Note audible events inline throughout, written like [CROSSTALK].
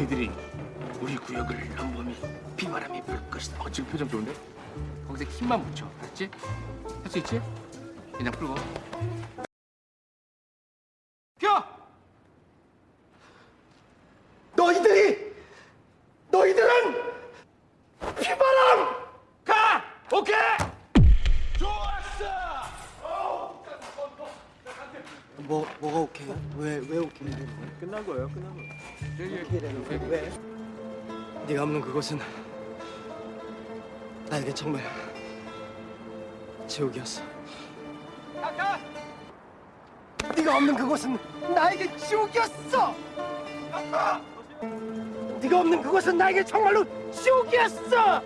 너희들이 우리 구역을 넘보면 비바람이 불 것이다. 어, 지금 표정 좋은데? 거기서 힘만 붙여. 알았지? 할 수 있지? 그냥 풀고. 그곳은 나에게 정말 지옥이었어. 네가 없는 그곳은 나에게 지옥이었어. 네가 없는 그곳은 나에게 정말로 지옥이었어.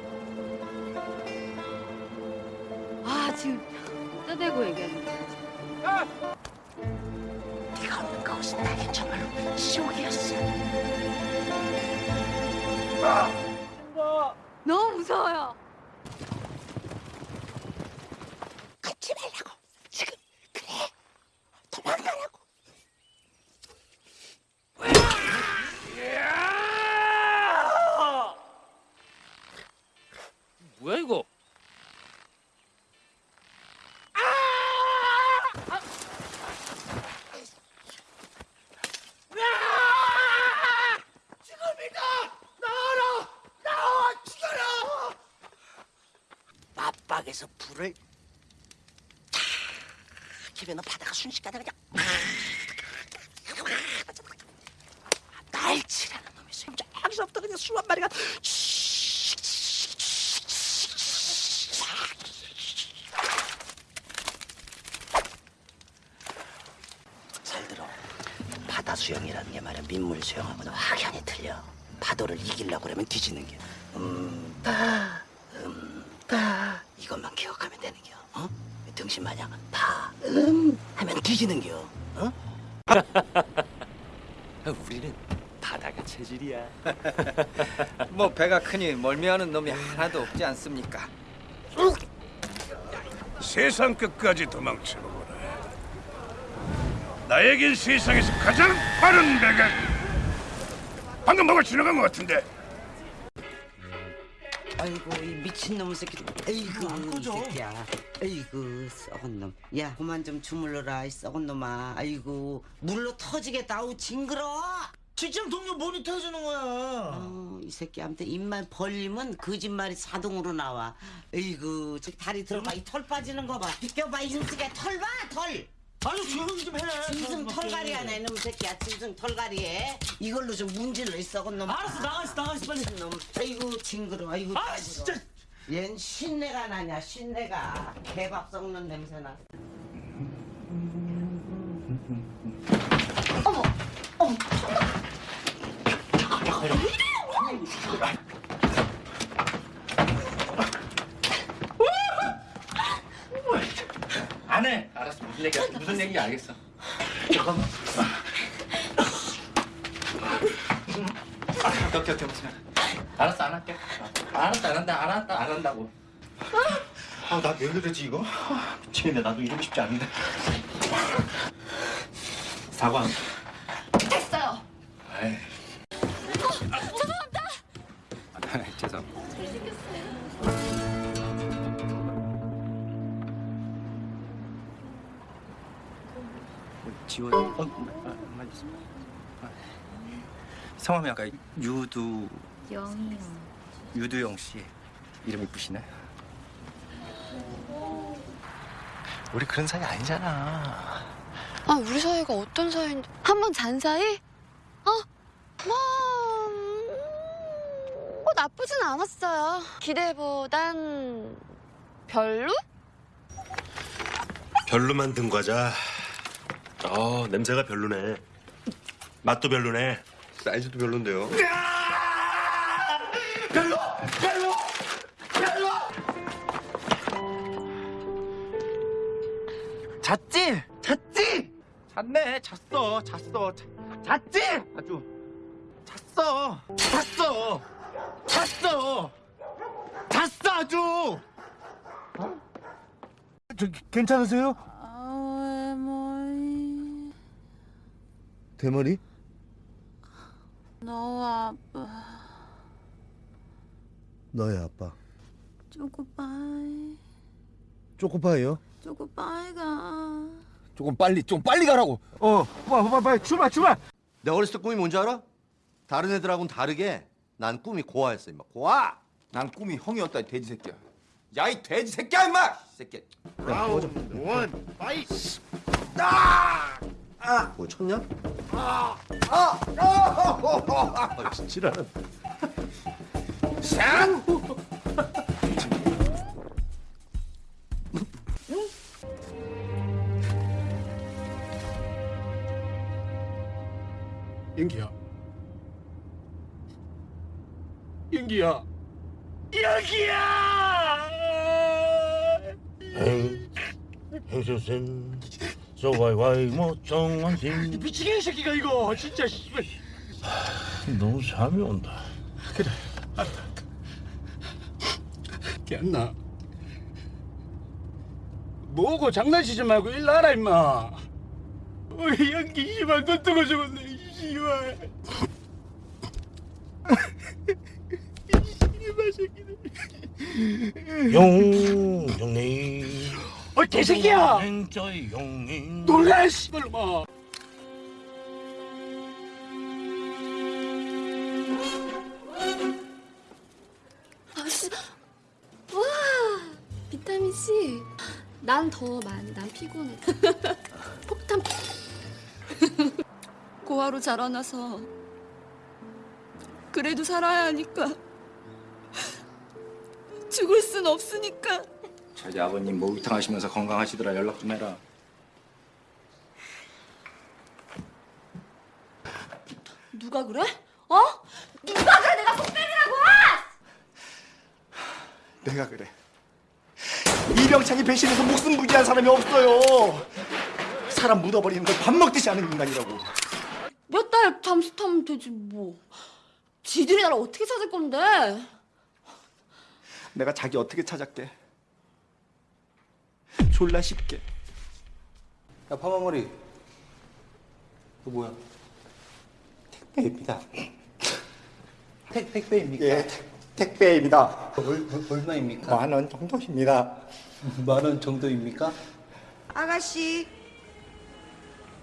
아 지금 떠대고 얘기하는 거야. 네가 없는 그곳은 나에게 정말로 지옥이었어. 너 무 무서워요. 갖지 말라고. 지금 그래. 도망가라고. 뭐야 이거? 맞박에서 불을 탁 키면 바다가 순식간에 그냥 날치라는 놈이 있어요. 저기서부터 그냥 수만 마리가 잘 들어. 바다 수영이라는 게 말이야 민물 수영하고는 확연히 틀려. 파도를 이기려고 그러면 뒤 지는 게. 음, 다, 음, 다. 이것만 기억하면 되는 겨. 어? 등신 마냥 다, 음 하면 뒤지는 겨. 어? [LAUGHS] 우리는 바다가 체질이야. [LAUGHS] 뭐 배가 크니 멀미하는 놈이 하나도 없지 않습니까? 세상 끝까지 도망쳐보거라. 나에겐 세상에서 가장 빠른 배가 방금 뭐가 지나간 것 같은데 아이고 이 미친놈 새끼. 아이고 이 새끼야. 아이고 썩은 놈야 그만 좀 주물러라 이 썩은 놈아. 아이고 물로 터지겠다. 아우 징그러. 직장 동료 모니터 해주는 거야. 어, 이 새끼한테 입만 벌리면 거짓말이 자동으로 나와. 아이고 저 다리 들어봐. 이 털 빠지는 거봐. 비껴봐 이 새끼야 털봐 털 아니 조용히 좀 해. 짐승 털갈이 하네 놈 새끼야 짐승 털갈이에 이걸로 좀 문질러 이 썩은 놈 알았어 나가 있어 나가 있어 빨리. 놈 아이고 징그러 아이고 아 징그러. 진짜. 얜 신내가 나냐 신내가 개밥 썩는 냄새 나. 안 해. 알았어. 무슨 얘기야? 무슨 얘기 알겠어. 잠깐만. 덕격해 무슨 알았어 안 할게. 알았어 안 한다 안 한다 안 한다고. 아나왜 그러지 이거? 아, 미치겠네 나도 이러고 싶지 않은데. 사과. 됐어요. 에이. 죄송합니다. 죄송. 지원. 어, 아, 맞습니다. 아, 성함이 아까 유두 영이요. 유두영 씨 이름 이쁘시네. 우리 그런 사이 아니잖아. 아, 우리 사이가 어떤 사이인데? 한 번 잔 사이? 어? 뭐, 음, 뭐 나쁘진 않았어요. 기대보단 별로? 별로만 든 과자. 어 냄새가 별로네. 맛도 별로네. 사이즈도 별론데요. 잤지? 잤지? 잤네. 잤어. 잤어. 자- 잤지? 아주 잤어. 잤어. 잤어. 잤어 아주. 어? 저 괜찮으세요? 아, 뭐... 대머리? 너무 아파. 너의 아빠. 쪼꼬빠이. 초코파이요? 쪼꼬빠이 가. 조금 빨리 좀 빨리 가라고. 어, 빨리 빨리 빨리 출발 출발. 내가 어렸을 때 꿈이 뭔지 알아? 다른 애들하고는 다르게 난 꿈이 고아였어 임마. 고아. 난 꿈이 형이었다 이 돼지 새끼야. 야 이 돼지 새끼야 임마. 이 새끼. 라운 원 파이. 뭐 쳤냐? 아! 아! 아! 지랄은. 샹! 연기야. 연기야. 연기야. 행수생 소와이와이 모청원신 미치겠네 이 새끼가 이거 진짜 씨발. 너무 잠이 온다 기안나. 뭐고 장난치지 말고 일 나라 임마. 우리 연기 씨발 눈 뜨고 죽었네 이 씨발. 이 씨발 새끼들. 용 정리 어 개새끼야. 놀라 씨발 마. 아씨, 와, 비타민 C. 난 더 많이, 난 피곤해. [LAUGHS] 폭탄. [LAUGHS] 고아로 자라나서 그래도 살아야 하니까 [LAUGHS] 죽을 순 없으니까. 저희 아버님 목욕탕 하시면서 건강하시더라 연락 좀 해라. 누가 그래? 어? 누가 그래? 내가 속배이라고 내가 그래. 이병창이 배신해서 목숨 부지한 사람이 없어요. 사람 묻어버리는 걸 밥 먹듯이 하는 인간이라고. 몇 달 잠수 타면 되지 뭐. 지들이 나를 어떻게 찾을 건데? 내가 자기 어떻게 찾았게? 졸라 쉽게. 야 파마머리. 그 뭐야? 택배입니다. [LAUGHS] 택 택배입니까? 예, 택, 택배입니다. 얼, 얼 마입니까? 만 원 정도입니다. 만 원 정도입니까? 아가씨,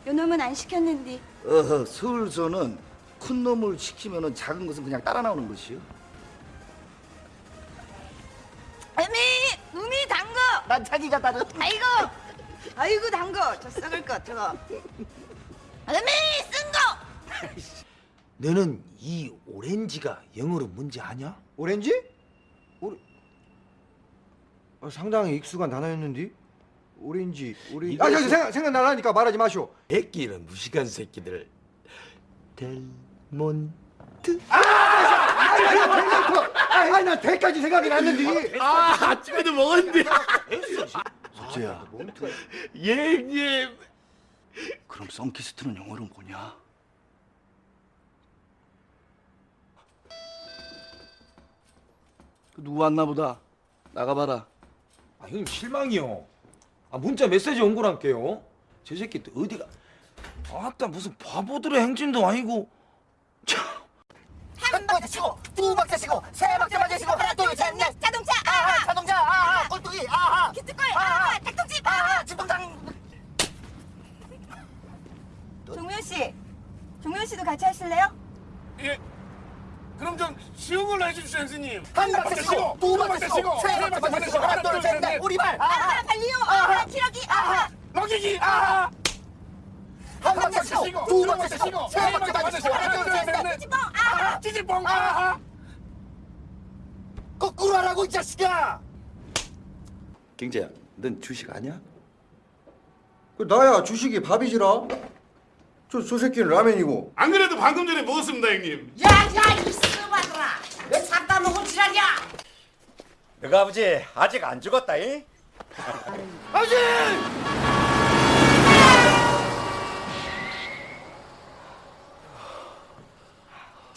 요놈은 안 시켰는데. 어허, 서울서는 큰 놈을 시키면은 작은 것은 그냥 따라 나오는 것이요. 어미, 우미 당거. 난 자기가 따르. 아이고, 아이고 당거. 저 썩을 것 저거. 어미, 쓴 거. 너는 이 오렌지가 영어로 뭔지 아냐? 오렌지? 오레... 아, 상당히 익숙한 단어였는데. 오렌지, 오렌지. 아, 저 생각 생각나라니까 말하지 마시오. 애끼는 무식한 새끼들. 델몬트. 아 니, 난 대까지 생각이 났는데. 아 아침에도 먹었는데. 석재야. 예님. 그럼 썬키스트는 영어로 뭐냐? 누구 왔나 보다. 나가봐라. 아 형님 실망이요. 아 문자 메시지 온 거란게요. 저 새끼 또 어디가? 아따 무슨 바보들의 행진도 아니고. 한 박자 치고, 두 박자 치고, 세 박자 맞아 치고, 하나, 둘, 셋, 넷. 자동차. 아하, 자동차, 아하, 꼴뚜기, 아하, 기특골. 아하, 닭똥집. 아하. 집동당. 종묘 씨, 종묘 씨도 같이 하실래요? 예. 그럼 좀 쉬운 걸로 해주십시오, 선생님. 한 박자 치고, 두 박자 치고, 세 박자 맞아 치고, 하나, 둘, 셋, 넷. 우리말. 아하, 달리요. 아하, 키러기. 아하. 먹이기. 아하. 한 박자 치고, 두 박자 치고, 세 박자 맞아 치고, 하나, 둘, 셋, 넷. 찌질뽕. 아하. 거꾸로 하라고 이 자식아. 경재야, 넌 주식 아냐? 그 나야 주식이 밥이지라. 저, 저 새끼는 라면이고. 안 그래도 방금 전에 먹었습니다, 형님. 야 야 이 쓰바들아. 왜 잡다 먹은 지랄이야? 너가 아버지 아직 안 죽었다 이?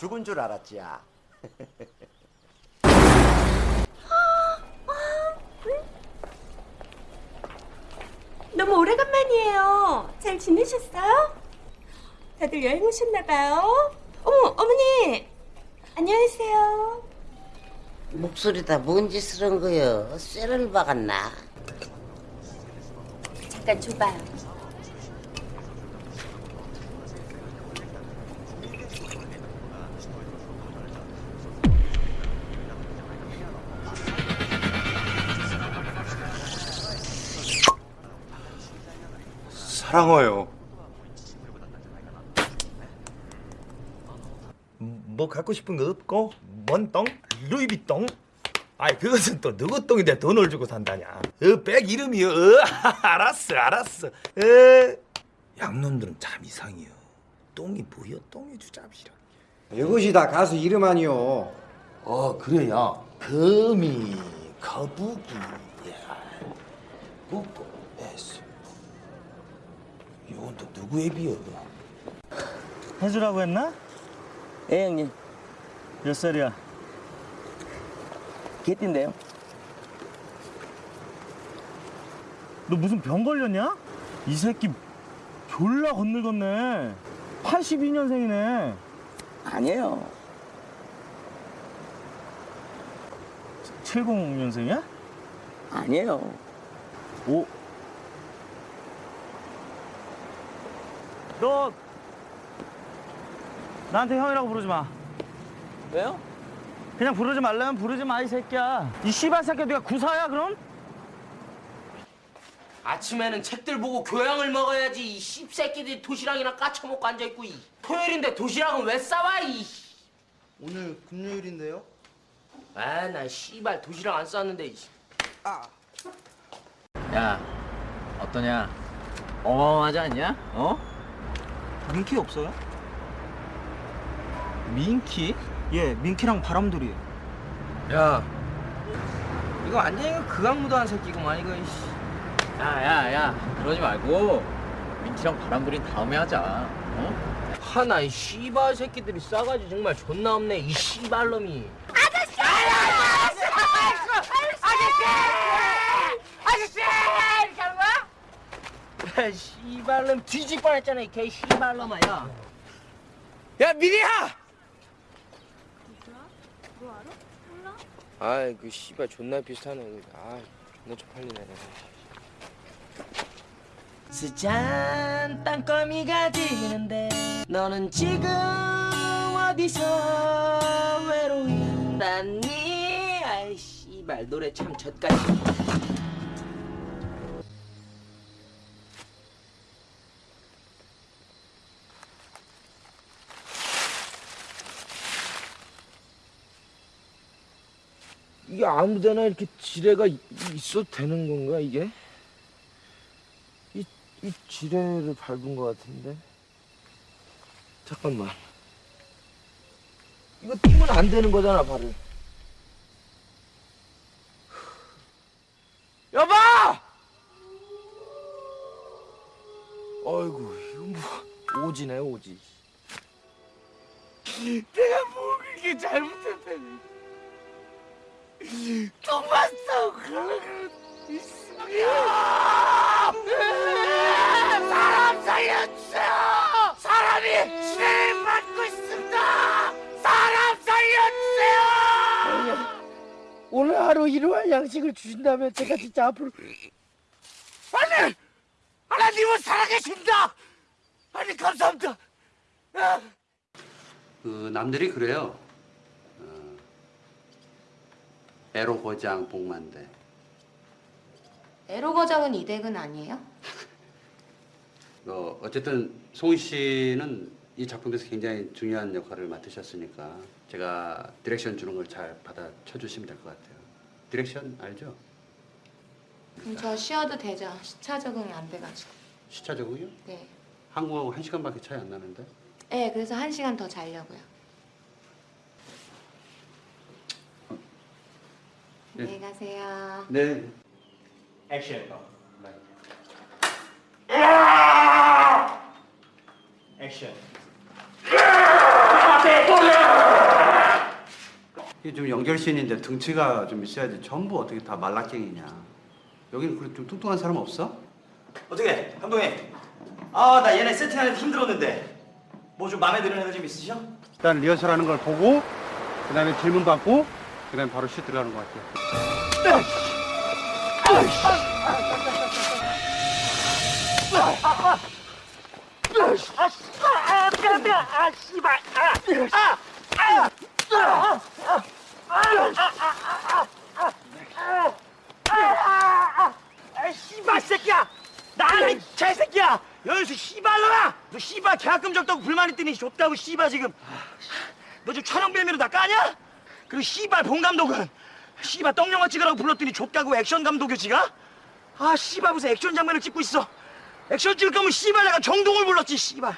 죽은 줄 알았지 야. [LAUGHS] 너무 오래간만이에요. 잘 지내셨어요? 다들 여행 오셨나봐요. 어머 어머니! 안녕하세요. 목소리 다 뭔 짓을 한 거요 쇠를 박았나? 잠깐 줘봐요. 사랑해요. 뭐 갖고 싶은 거 없고? 뭔 똥? 루이비똥? 아이 그것은 또 누구 똥인데 돈을 주고 산다냐 어, 백 이름이요 어, [LAUGHS] 알았어 알았어 에 양놈들은 참 이상해요 똥이 뭐여 똥이 주잡시라 이것이 다 가수 이름 아니오. 어 그래야 거미 거북이 국고 에스 이건 또 누구의 비여 해주라고 했나? 예 형님 몇 살이야? 개띠인데요 너 무슨 병 걸렸냐? 이 새끼 졸라 건늙었네 82년생이네 아니에요 70년생이야? 아니에요 오. 너 나한테 형이라고 부르지 마. 왜요? 그냥 부르지 말라면 부르지 마 이 새끼야. 이 씨발 새끼 네가 구사야 그럼? 아침에는 책들 보고 교양을 먹어야지 이 씹새끼들이 도시락이나 까쳐먹고 앉아있고 이 토요일인데 도시락은 왜 싸와 이 오늘 금요일인데요? 아 나 씨발 도시락 안 쌌는데 이. 야 어떠냐? 어마어마하지 않냐? 어? 민키 없어요? 민키? 예, 민키랑 바람돌이. 야 이거 완전히 극악무도한 새끼구만 이거 이씨. 야 야 야 그러지 말고 민키랑 바람돌이 다음에 하자 어? 하나 이 씨발 새끼들이 싸가지 정말 존나 없네 이 씨발놈이 아저씨! 이렇게 하는 거 야? 야 씨발놈 뒤질 뻔했잖아 이 개 씨발놈아 야. 야 미리야! 아이 그 씨발 존나 비슷하네 아 존나 쪽팔리네 스잔 땅거미가 지는데 너는 지금 어디서 외로이 한다니 아이 씨발 노래 참 젖같이 이게 아무데나 이렇게 지뢰가 이- 있어도 되는 건가 이게? 이, 이 지뢰를 밟은 것 같은데? 잠깐만. 이거 뛰면 안 되는 거잖아 발을. 여보! 어이구 이거 뭐 오지네 오지. 내가 뭐 그렇게 잘못했다니 가려고 사람 살려주세요! 사람이 지뢰를 맞고 있습니다! 사람 살려주세요! 오늘 하루 일용할 양식을 주신다면 제가 진짜 앞으로 아니! 하나님은 살아계신다! 아니 감사합니다! 그 남들이 그래요. 어, 에로 고장 복만대. 에로거장은 이대근 아니에요? [LAUGHS] 어, 어쨌든 송희 씨는 이 작품에서 굉장히 중요한 역할을 맡으셨으니까 제가 direction 주는 걸 잘 받아 쳐 주시면 될 것 같아요. direction 알죠? 그럼 저 쉬어도 되죠? 시차 적응이 안 돼가지고. 시차 적응이요? 네. 한국하고 한 시간밖에 차이 안 나는데. 네, 그래서 한 시간 더 자려고요. 안녕히 가세요. 네. 액션. 액션. 이게 좀 연결신인데 등치가 좀 있어야지 전부 어떻게 다 말라깽이냐. 여기는 그래 좀 뚱뚱한 사람 없어? 어떻게 감독님 아 나 얘네 세팅하는데 힘들었는데 뭐 좀 마음에 드는 애들 좀 있으셔? 일단 리허설하는 걸 보고 그 다음에 질문 받고 그 다음 바로 슛 들어가는 것 같아요. 아, 뜨거, 뜨거. 아, 씨발. 아, 아, 아, 아, 아, 씨발 새끼야! 나라 이 개새끼야! 여기서 씨발놈아! 너 씨발 계약금 적다고 불만 있더니 줬다고 씨발 지금 너 지금 촬영 빌미로 나 까냐? 그리고 씨발 본 감독은 씨발 떡영화 찍으라고 불렀더니 줬다고 액션 감독이 지가? 아 씨발 무슨 액션 장면을 찍고 있어 액션 찍을 거면 씨발 내가 정동을 불렀지 씨발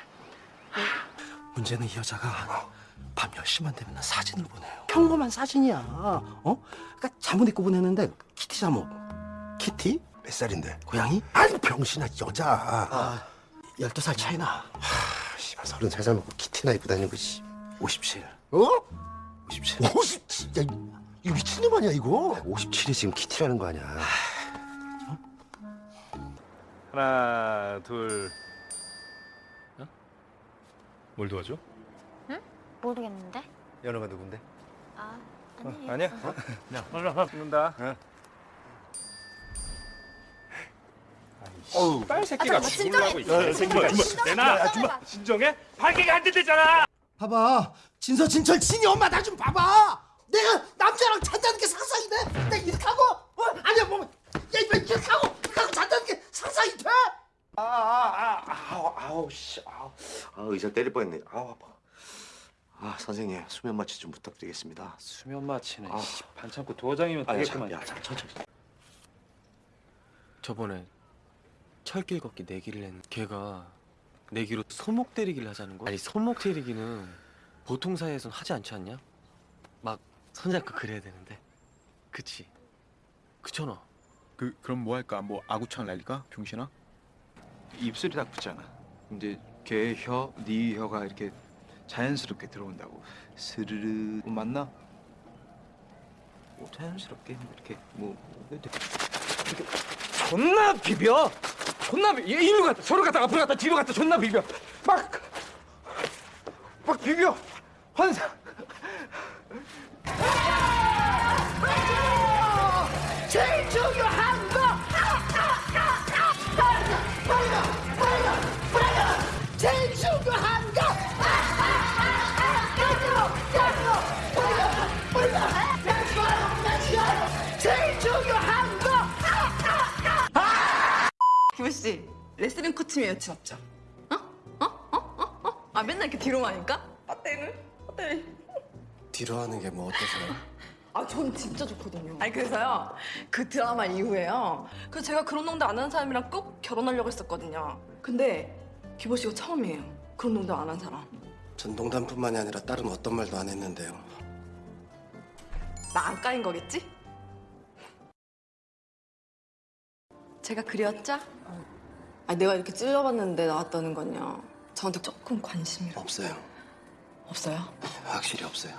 문제는 이 여자가 밤 10시만 되면 사진을 보내요. 평범한 사진이야. 어? 그러니까 잠옷 입고 보내는데 키티 잠옷. 키티? 몇 살인데? 고양이? 아니 병신아 여자. 아, 12살 차이나. 하, 씨발 33살 먹고 키티나 입고 다니는 거지. 57. 어? 57. 57. 야, 이 미친놈 아니야 이거? 57이 지금 키티라는 거 아니야. 하나 둘 어? 뭘 도와줘? 응? 모르겠는데. 연호가 누군데? 아, 어, 아니에요. 아니야? 어? 야 올라가 죽는다 어우, 빨 새끼가 아, 죽으려고 새끼가 진정해. 내놔 야, 주마 진정해? 발기가 안 된대잖아 봐봐. 진서 진철 진이 엄마 나 좀 봐봐. 내가 남자랑 잔다는 게 상상이 돼? 내가 이렇게 하고? 어? 아니야 뭐? 야 이거 이렇게 하고 이렇게 하고 잔다는 게 상상이 돼? 아아 아 아 우 아우 씨 아우 아 의자 때릴 뻔했네 아우 아파 아 선생님 수면 마취 좀 부탁드리겠습니다 수면 마취는 아. 씨, 반창고 도장이면 아니, 되겠구만. 참, 야, 참, 천천히 저번에 철길 걷기 내기를 했는데 걔가 내기로 손목 때리기를 하자는 거야 아니 손목 때리기는 보통 사이에선 하지 않지 않냐? 막 손잡고 그래야 되는데 그치? 그잖아 그 그럼 뭐 할까? 뭐 아구창 날릴까? 병신아? 입술이 딱 붙잖아. 이제 걔 혀, 네 혀가 이렇게 자연스럽게 들어온다고. 스르르 뭐 맞나? 뭐 자연스럽게 이렇게 뭐 이렇게 존나 비벼. 존나 비. 얘 일로 갔다 저로 갔다 앞으로 갔다 뒤로 갔다 존나 비벼. 막. 막 비벼. 환상. 제일 중요한 거! 빨리 빨리 빨리 제일 중요한 거! 제일 중요한 거! 기부 씨, 레슬링 코치면 여친 없죠? 어? 어? 어? 어? 어? 아 맨날 이렇게 뒤로 가니까? 어때? 뒤로 하는 게 뭐 어때서요? 아, 전 진짜 좋거든요. 아니 그래서요, 그 드라마 이후에요. 그 제가 그런 농담 안 하는 사람이랑 꼭 결혼하려고 했었거든요. 근데 기보 씨가 처음이에요. 그런 농담 안 한 사람. 전 농담뿐만이 아니라 다른 어떤 말도 안 했는데요. 나 안 까인 거겠지? 제가 그리웠죠? 아 내가 이렇게 찔러봤는데 나왔다는 건요. 저한테 조금 관심이 없어요. 없어요? 확실히 없어요.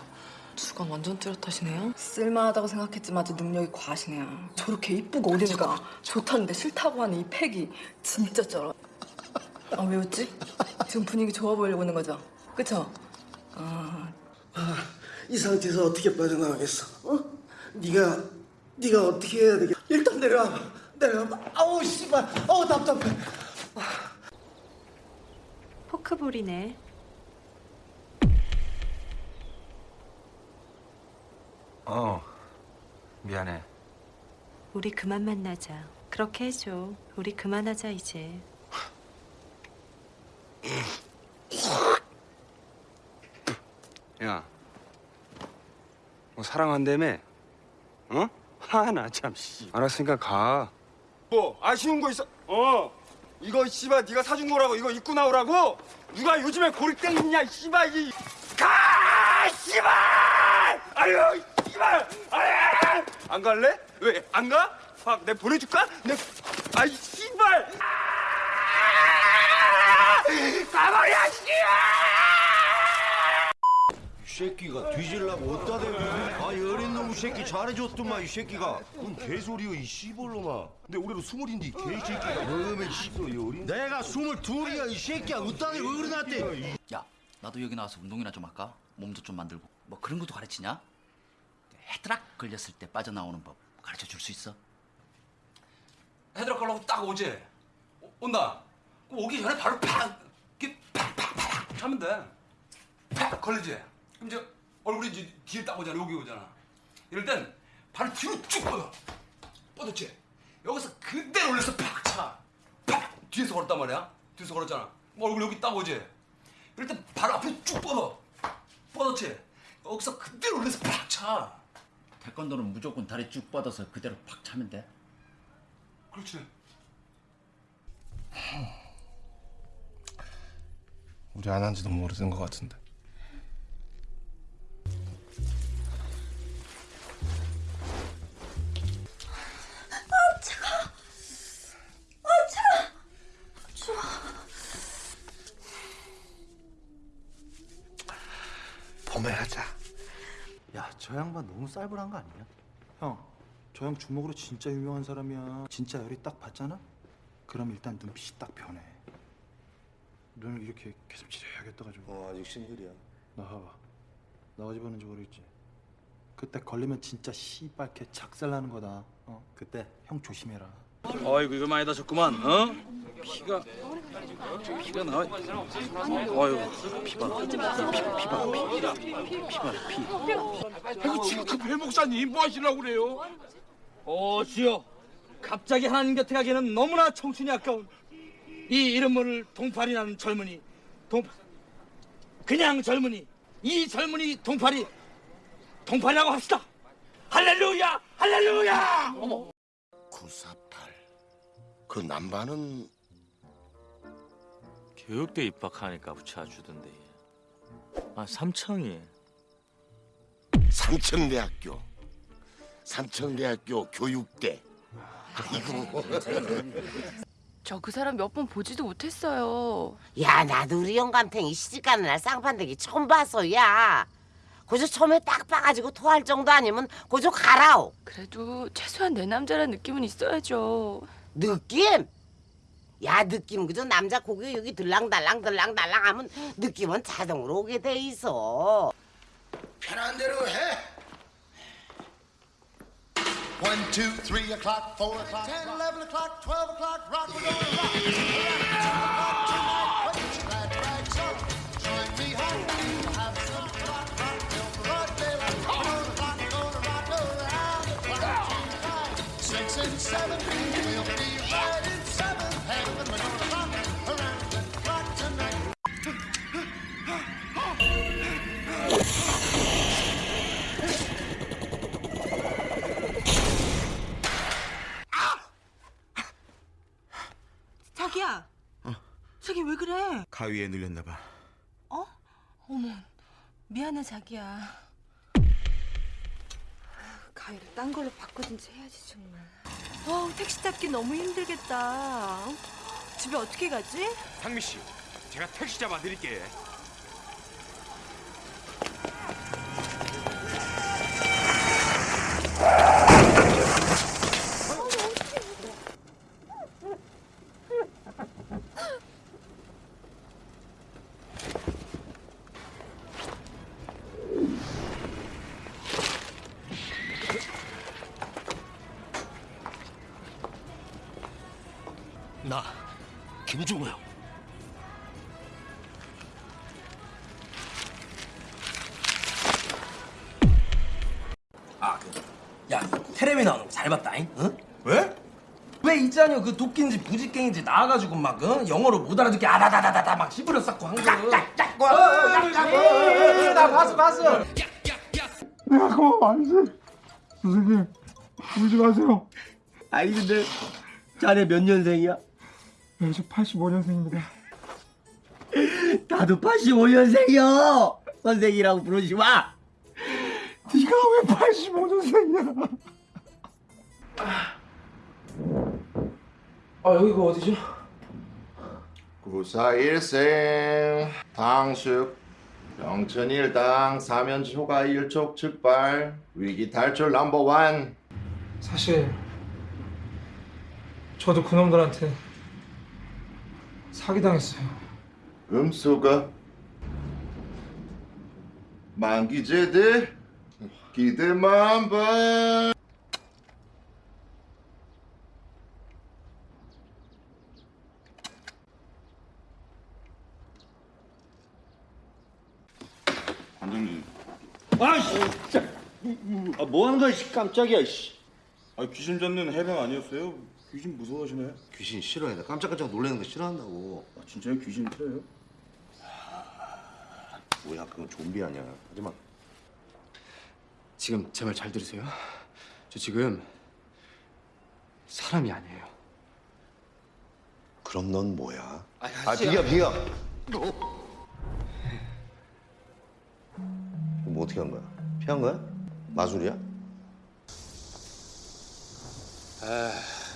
주관 완전 뚜렷하시네요. 쓸만하다고 생각했지만 아주 능력이 과하시네요. 저렇게 이쁘고 어린애가 좋다는데 싫다고 하는 이 팩이 진짜 쩔어. 아 왜 웃지? 지금 분위기 좋아 보이려고 하는 거죠? 그쵸? 아이 상태에서 어떻게 빠져나가겠어? 어? 네가 네가 어떻게 해야 되겠? 일단 내려와. 내려와. 아우 씨발. 아우 답답해. 포크볼이네. 어 미안해 우리 그만 만나자. 그렇게 해줘. 우리 그만하자 이제. 야, 뭐 사랑한다며? 어? 하나 참. 씨. 알았으니까 가. 뭐 아쉬운 거 있어? 어 이거 씨발 네가 사준 거라고 이거 입고 나오라고? 누가 요즘에 고립땡 있냐 씨발 이 가! 씨발! 아유 아유! 안 갈래? 왜? 안 가? 아, 내가 보내줄까? 내 아이 씨발! 가버려 씨발! 이 새끼가 뒤질라고 어디다 대고 아 어린 놈 새끼 잘해줬더만 이 새끼가 뭔 개소리여 이 씨발놈아 근데 올해로 스물인데 이 개새끼가 너는 씨발 어린 내가 스물둘이야 이 새끼야 어디다 대고 어른한테 야, 나도 여기 나와서 운동이나 좀 할까? 몸도 좀 만들고. 뭐 그런 것도 가르치냐? headlock 걸렸을 때 빠져나오는 법 가르쳐 줄 수 있어? headlock 걸라고 딱 오지. 오- 온다. 오기 전에 바로 팍 이렇게 팍팍팍 하면 돼. 팍 걸리지. 그럼 이제 얼굴이 이제 뒤에 딱 오잖아. 여기 오잖아. 이럴 땐 발을 뒤로 쭉 뻗어. 뻗었지. 여기서 그대로 올려서 팍 차. 팍 뒤에서 걸었단 말이야. 뒤에서 걸었잖아. 얼굴 여기 딱 오지. 이럴 땐발 앞으로 쭉 뻗어. 뻗었지. 여기서 그대로 올려서 팍 차. 태권도는 무조건 다리 쭉 뻗어서 그대로 팍 차면 돼. 그렇지. 우리 안 한지도 모르는 것 같은데. 저 양반 너무 쌀벌한 거 아니야? 형, 저 형 주먹으로 진짜 유명한 사람이야. 진짜 열이 딱 받잖아? 그럼 일단 눈빛이 딱 변해. 눈을 이렇게 계속 찌르야겠다 가지고. 어, 아직 싱글이야. 나 봐봐. 나 어제 봤는지 모르겠지. 그때 걸리면 진짜 씨발 개 작살나는 거다. 어, 그때 형 조심해라. 어이구 이거 많이 다쳤구만. 어? 피가 피가 나와. 어이구 피봐. 피봐 피봐 피. 피봐 피. 아이고 지금 급해 목사님 뭐 하시려고 그래요? 오 주여 갑자기 하나님 곁에 가기에는 너무나 청춘이 아까운 이 이름 모를 동팔이라는 젊은이 동 그냥 젊은이 이 젊은이 동팔이 동팔이라고 합시다 할렐루야 할렐루야 어머 948. 그 남반은 교육대 입학하니까 붙여주던데. 아 삼청이. 삼청대학교. 삼청대학교 교육대. 아이고. [LAUGHS] 저 그 사람 몇 번 보지도 못했어요. 야 나도 우리 영감탱이 시집가는 날 쌍판대기 처음 봤어 야 고저 처음에 딱 봐가지고 토할 정도 아니면 고저 가라오 그래도 최소한 내 남자란 느낌은 있어야죠. 느낌? 야 느낌 그저 남자 고개 여기 들랑달랑 들랑달랑 하면 느낌은 자동으로 오게 돼 있어 편한 대로 해. One, two, three o'clock, four o'clock, ten, eleven o'clock, twelve o'clock, rock, we're gonna rock. 왜 그래? 가위에 눌렸나 봐. 어? 어머, 미안해 자기야. 가위를 딴 걸로 바꾸든지 해야지 정말. 어, 택시 잡기 너무 힘들겠다. 집에 어떻게 가지? 상미 씨, 제가 택시 잡아 드릴게. 왜 있잖여 그 도끼인지 부직갱인지 나와가지고 막 어? 영어로 못 알아듣게 아다다다다다 막 씹으려 쌌고 한 거. 짝짝짝. 나 봤어 봤어. 내가 그만 안돼 선생님 울지 마세요 아니 근데 자네 몇 년생이야? 네, 저 85년생입니다 나도 85년생이요. 선생이라고 부르지 마. 네가 왜 85년생이야 아 여기가 어디죠? 구사일생 당숙 영천일당 사면지 효과 일촉즉발 위기 탈출 넘버 원 사실 저도 그놈들한테 사기당했어요 음수가 만기제들 기대만 봐. 관장님. 아, 씨, 진짜. 아, 뭐 하는 거야, 씨, 깜짝이야, 씨. 아, 귀신 잡는 해병 아니었어요? 귀신 무서워하시네. 귀신 싫어해. 나 깜짝깜짝 놀라는 거 싫어한다고. 아, 진짜요? 귀신 싫어요? 뭐야, 그건 좀비 아니야. 하지마. 지금 제 말 잘 들으세요. 저 지금 사람이 아니에요. 그럼 넌 뭐야? 아, 아, 비겨, 비겨. 뭐 어떻게 한 거야? 피한 거야? 마술이야? 아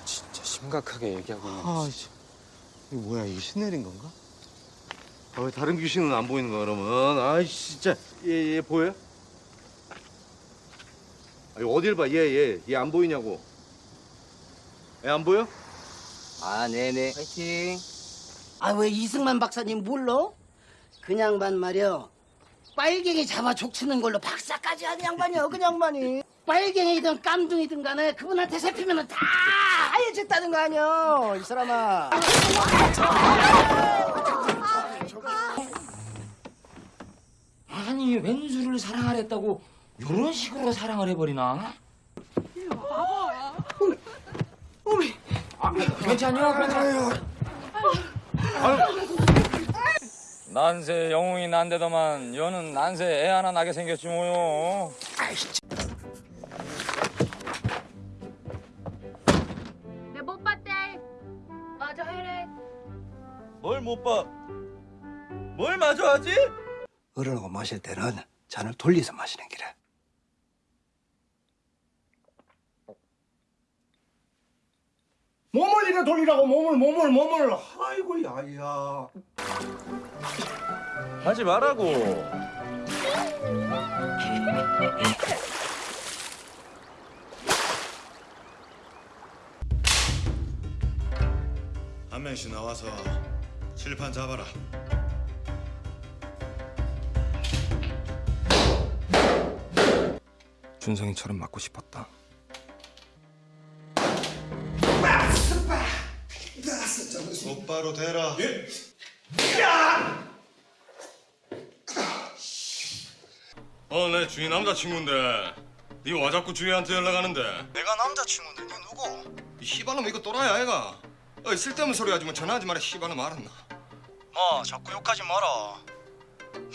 진짜 심각하게 얘기하고 있는 아, 씨. 이거 뭐야, 이게 신내린 건가? 아, 왜 다른 귀신은 안 보이는 거야, 그러면? 아, 진짜. 얘, 얘 보여? 아니, 어딜 봐, 얘, 얘. 얘 안 보이냐고. 얘 안 보여? 아, 네네. 파이팅. 아, 왜 이승만 박사님 몰라? 그냥 반 말이야. 빨갱이 잡아 족치는 걸로 박사까지 하는 양반이야, 그 양반이. 빨갱이든 깜둥이든 간에 그분한테 잡히면 다 하얘졌다는 거 아니야, 이 사람아. 아니 왼수를 사랑하랬다고 이런 식으로 사랑을 해버리나? 어미, 아, 괜찮요? 괜찮요? 난세 영웅이 난데더만 여는 난세 애 하나 나게 생겼지 뭐요. 내 못 봤대. 맞아 해래. 뭘 못 봐? 뭘 마주하지? 어른하고 마실 때는 잔을 돌려서 마시는 기래. 몸을 이래 돌리라고 몸을 몸을 몸을 아이고 야야 하지 말라고 한 명씩 나와서 칠판 잡아라. 준성이처럼 맞고 싶었다. 똑바로 대라. 어, 내 주인 남자친구인데 네와 자꾸 주희한테 연락하는데 내가 남자친구인데 니 누구? 이 씨발놈 이거 또라이야 아이가 어, 쓸데없는 소리 하지 마 전화하지 마라 씨발놈 알았나 마 자꾸 욕하지 마라.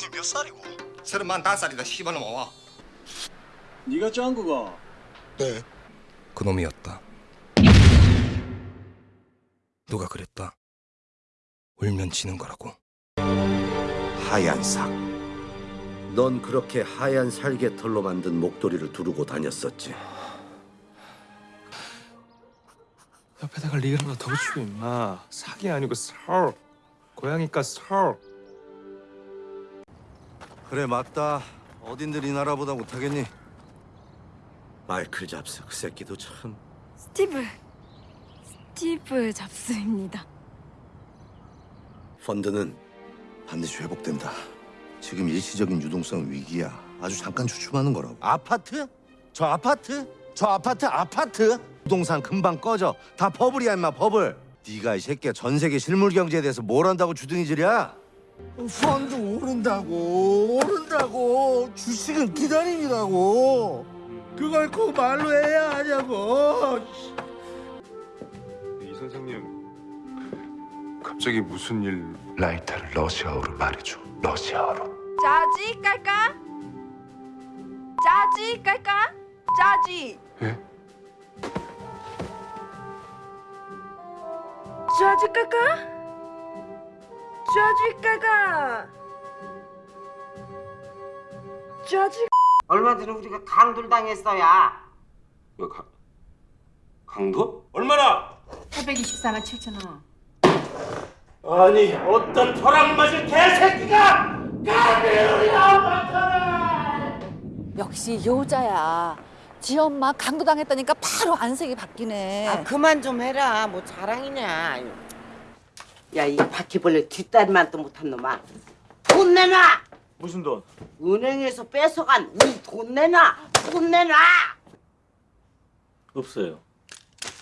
니몇 살이고? 서른만 다섯 살이다 씨발놈 와 네가 짱구가 네. 그놈이었다. 누가 그랬다. 울면 지는 거라고. 하얀 삭. 넌 그렇게 하얀 살개털로 만든 목도리를 두르고 다녔었지. 옆에다가 리을 하나 더 붙이고 임마. 사기 아니고 설. 고양이과 설. 그래 맞다. 어딘들 이 나라보다 못하겠니? 마이클 잡스 그 새끼도 참. 스티브. 스티브 잡스입니다. 펀드는 반드시 회복된다. 지금 일시적인 유동성 위기야. 아주 잠깐 주춤하는 거라고. 아파트? 저 아파트? 저 아파트 아파트? 부동산 금방 꺼져. 다 버블이야 임마 버블. 네가 이 새끼야 전 세계 실물 경제에 대해서 뭘 안다고 주둥이질이야? 펀드 오른다고 오른다고 주식은 기다림이라고 그걸 꼭 말로 해야 하냐고 갑자기 무슨 일 라이터를 러시아어로 말해줘 러시아어로 짜지 깔까? 짜지 깔까? 짜지. 예? 짜지 깔까? 짜지 깔까? 짜지. 얼마 전에 우리가 강돌 당했어야. 뭐 가, 강도? 얼마나? 824만 7천 원. 아니 어떤 벼락 맞은 개새끼가 역시 여자야. 지 엄마 강도 당했다니까 바로 안색이 바뀌네. 아, 그만 좀 해라. 뭐 자랑이냐. 야, 이 바퀴벌레 뒷다리만 또 못한 놈아. 돈 내놔! 무슨 돈? 은행에서 뺏어간 이 돈 내놔. 돈 내놔. 없어요.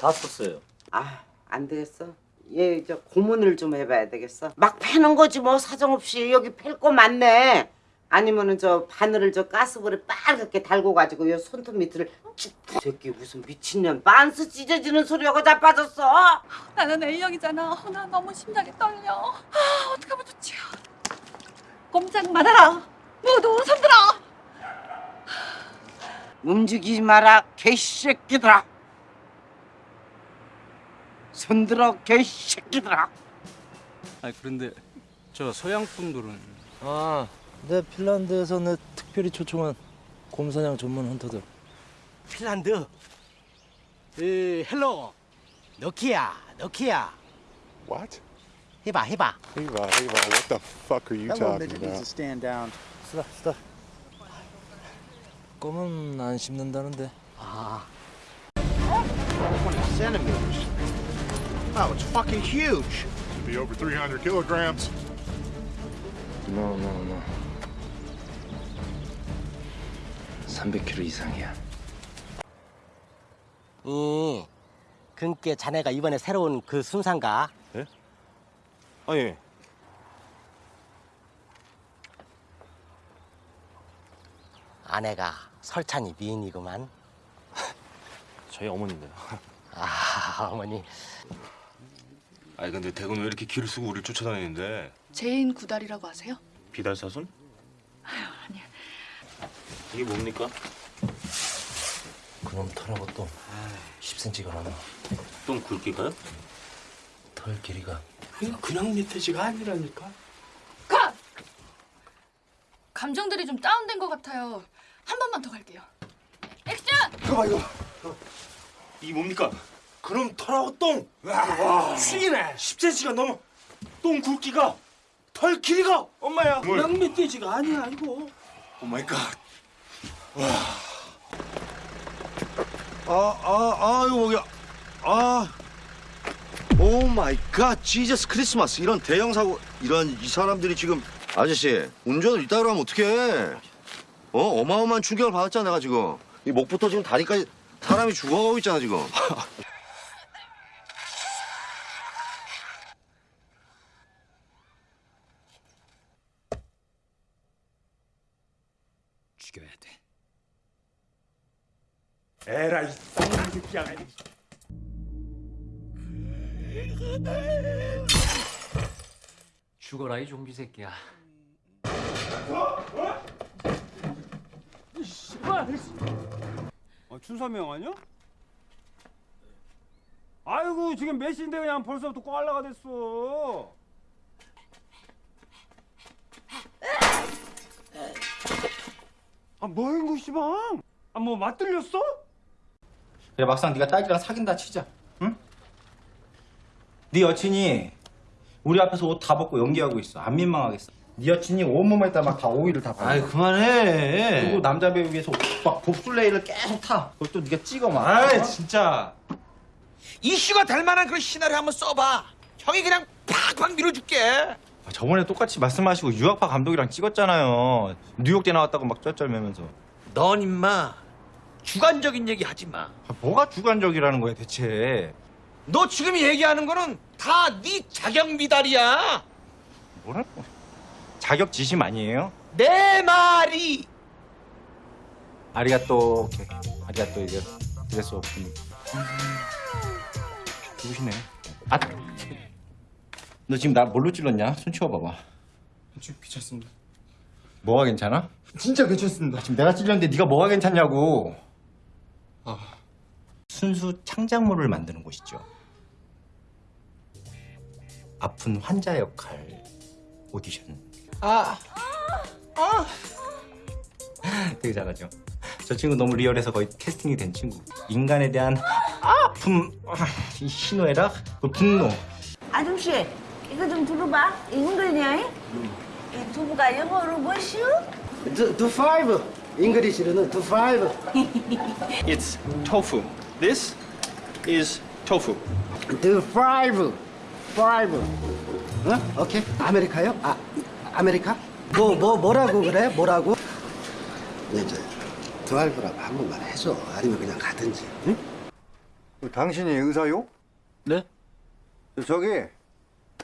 다 썼어요. 아, 안 되겠어. 얘저 고문을 좀 해봐야 되겠어. 막 패는 거지 뭐 사정없이 여기 팰 거 많네. 아니면은 저 바늘을 저 가스불에 빨갛게 달고 가지고 요 손톱 밑을 쭉. 새끼 무슨 미친년 반스 찢어지는 소리하고 자빠졌어. 나는 A형이잖아. 어, 나 너무 심장이 떨려. 아, 어떡하면 좋지? 꼼짝 말아라. 모두 손들어. 움직이지 마라 개새끼들아. 손들어 개새끼들아. 아 그런데 저 서양 분들은 아, 내 핀란드에서 내 특별히 초청한 곰사냥 전문 헌터들. 핀란드. 에, 헬로. 너키야, 너키야. What? 해봐, 해봐. Eva, Eva, what the fuck are you Hello, talking to about? stand down. 쓰다, 쓰다. 껌은 안 씹는다는데. 아. 20 centimeters. Wow, it's fucking huge. Should be over 300 kilograms. No, no, no. 300kg 이상이야. 이, 그니까 자네가 이번에 새로운 그 순상가. 예? 아, 예. 아내가 설찬이 미인이구만. 저희 어머니인데요. 아, 어머니. 아니 근데 대건 왜 이렇게 길을 쓰고 우리를 쫓아다니는데? 제인 구달이라고 아세요? 비달사순? 이게 뭡니까? 그놈 털하고 또 10cm가 넘어. 똥 굵기가요? 털 길이가. 그냥, 그냥 밑에지가 아니라니까. 가! 감정들이 좀 다운된 것 같아요. 한 번만 더 갈게요. 액션! 그거 이거. 이게 뭡니까? 그럼 털하고 똥. 와. 죽이네. 10cm가 넘어. 똥 굵기가 털 길이가 엄마야. 그냥 밑에지가 아니야, 이거. oh my God. 아, 아, 아, 이거 뭐야. 아. oh my God, Jesus Christmas. 이런 대형 사고, 이런 이 사람들이 지금 아저씨, 운전을 이따위로 하면 어떡해. 어, 어마어마한 충격을 받았잖아, 내가 지금. 이 목부터 지금 다리까지 사람이 죽어가고 있잖아, 지금. [LAUGHS] 죽여야 돼. 에라이 새끼야. 죽어라 이 좀비 새끼야. 아, 춘삼이 형 아니야? 아이고 지금 몇 시인데 그냥 벌써부터 꽈라가 됐어. 아 뭐인 거 씨방? 아뭐 맞들렸어? 그래 막상 네가 딸기랑 사귄다 치자. 응? 네 여친이 우리 앞에서 옷 다 벗고 연기하고 있어. 안 민망하겠어. 네 여친이 온몸에다 막 다 오일을 다 바르고. 아이, 그만해. 그리고 남자 배우 위해서 막 봅슬레이를 계속 타. 그걸 또 네가 찍어 막. 아이, 어? 진짜. 이슈가 될 만한 그런 시나리오 한번 써봐. 형이 그냥 팍팍 밀어줄게. 아, 저번에 똑같이 말씀하시고 유학파 감독이랑 찍었잖아요. 뉴욕대 나왔다고 막 쩔쩔매면서. 넌 임마 주관적인 얘기 하지 마. 아, 뭐가 주관적이라는 거야 대체? 너 지금 얘기하는 거는 다 네 자격 미달이야. 뭐라고? 자격 지심 아니에요? 내 말이 아리가또 오케이. 아리가또 이제 드레스 오픈. 누구시네? 아, 너 지금 나 뭘로 찔렀냐? 손 치워봐봐. 지금 귀찮습니다. 뭐가 괜찮아? 진짜 괜찮습니다. 지금 내가 찔렸는데 네가 뭐가 괜찮냐고. 아, 순수 창작물을 만드는 곳이죠. 아픈 환자 역할 오디션. 아, 아, 되게 잘하죠. 저 친구 너무 리얼해서 거의 캐스팅이 된 친구. 인간에 대한 아픔, 아, 이 희노애락, 그 분노. 아줌씨, 이거 좀 들어봐. 이 두부가 영어로 뭐시오? 두, 두 five. English로는 두 five. [LAUGHS] It's tofu. This is tofu. 두 five. Five. 어? 오케이. 아메리카요? 아, 아메리카? 뭐, 뭐, 뭐라고 그래? 뭐라고? 이제 드라이브라고 한 번만 해줘. 아니면 그냥 가든지. 응? 당신이 의사요? 네? 저기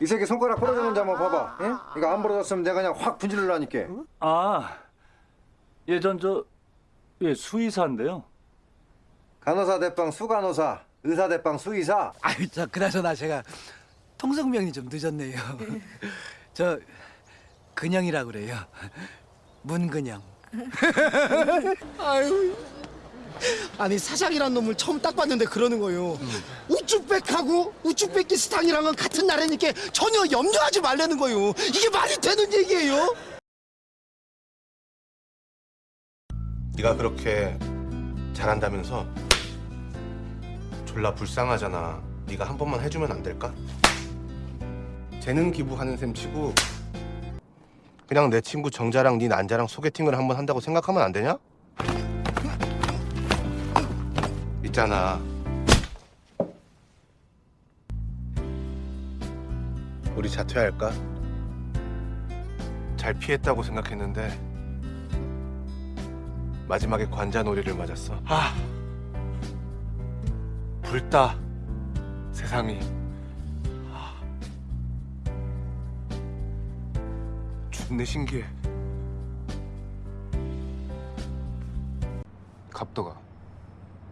이 새끼 손가락 부러졌는지 한번 봐봐. 응? 이거 안 부러졌으면 내가 그냥 확 분질러라니까. 아 예전 저 예, 수의사인데요. 간호사 대빵 수간호사, 의사 대빵 수의사. 아유, 저 그나저나 제가 통성명이 좀 늦었네요. [LAUGHS] 저 근영이라 그래요. 문근영. [LAUGHS] 아유. 아니 사장이란 놈을 처음 딱 봤는데 그러는 거요. 우쭈백하고 우쭈백기스탄이랑은 같은 나라니까 전혀 염려하지 말라는 거요. 이게 말이 되는 얘기예요? 네가 그렇게 잘한다면서 졸라 불쌍하잖아. 네가 한 번만 해주면 안 될까? 재능 기부하는 셈 치고 그냥 내 친구 정자랑 네 난자랑 소개팅을 한번 한다고 생각하면 안 되냐? 있잖아. 우리 자퇴할까? 잘 피했다고 생각했는데 마지막에 관자놀이를 맞았어. 아, 불다 세상이. 아. 죽네 신기해. 갑도가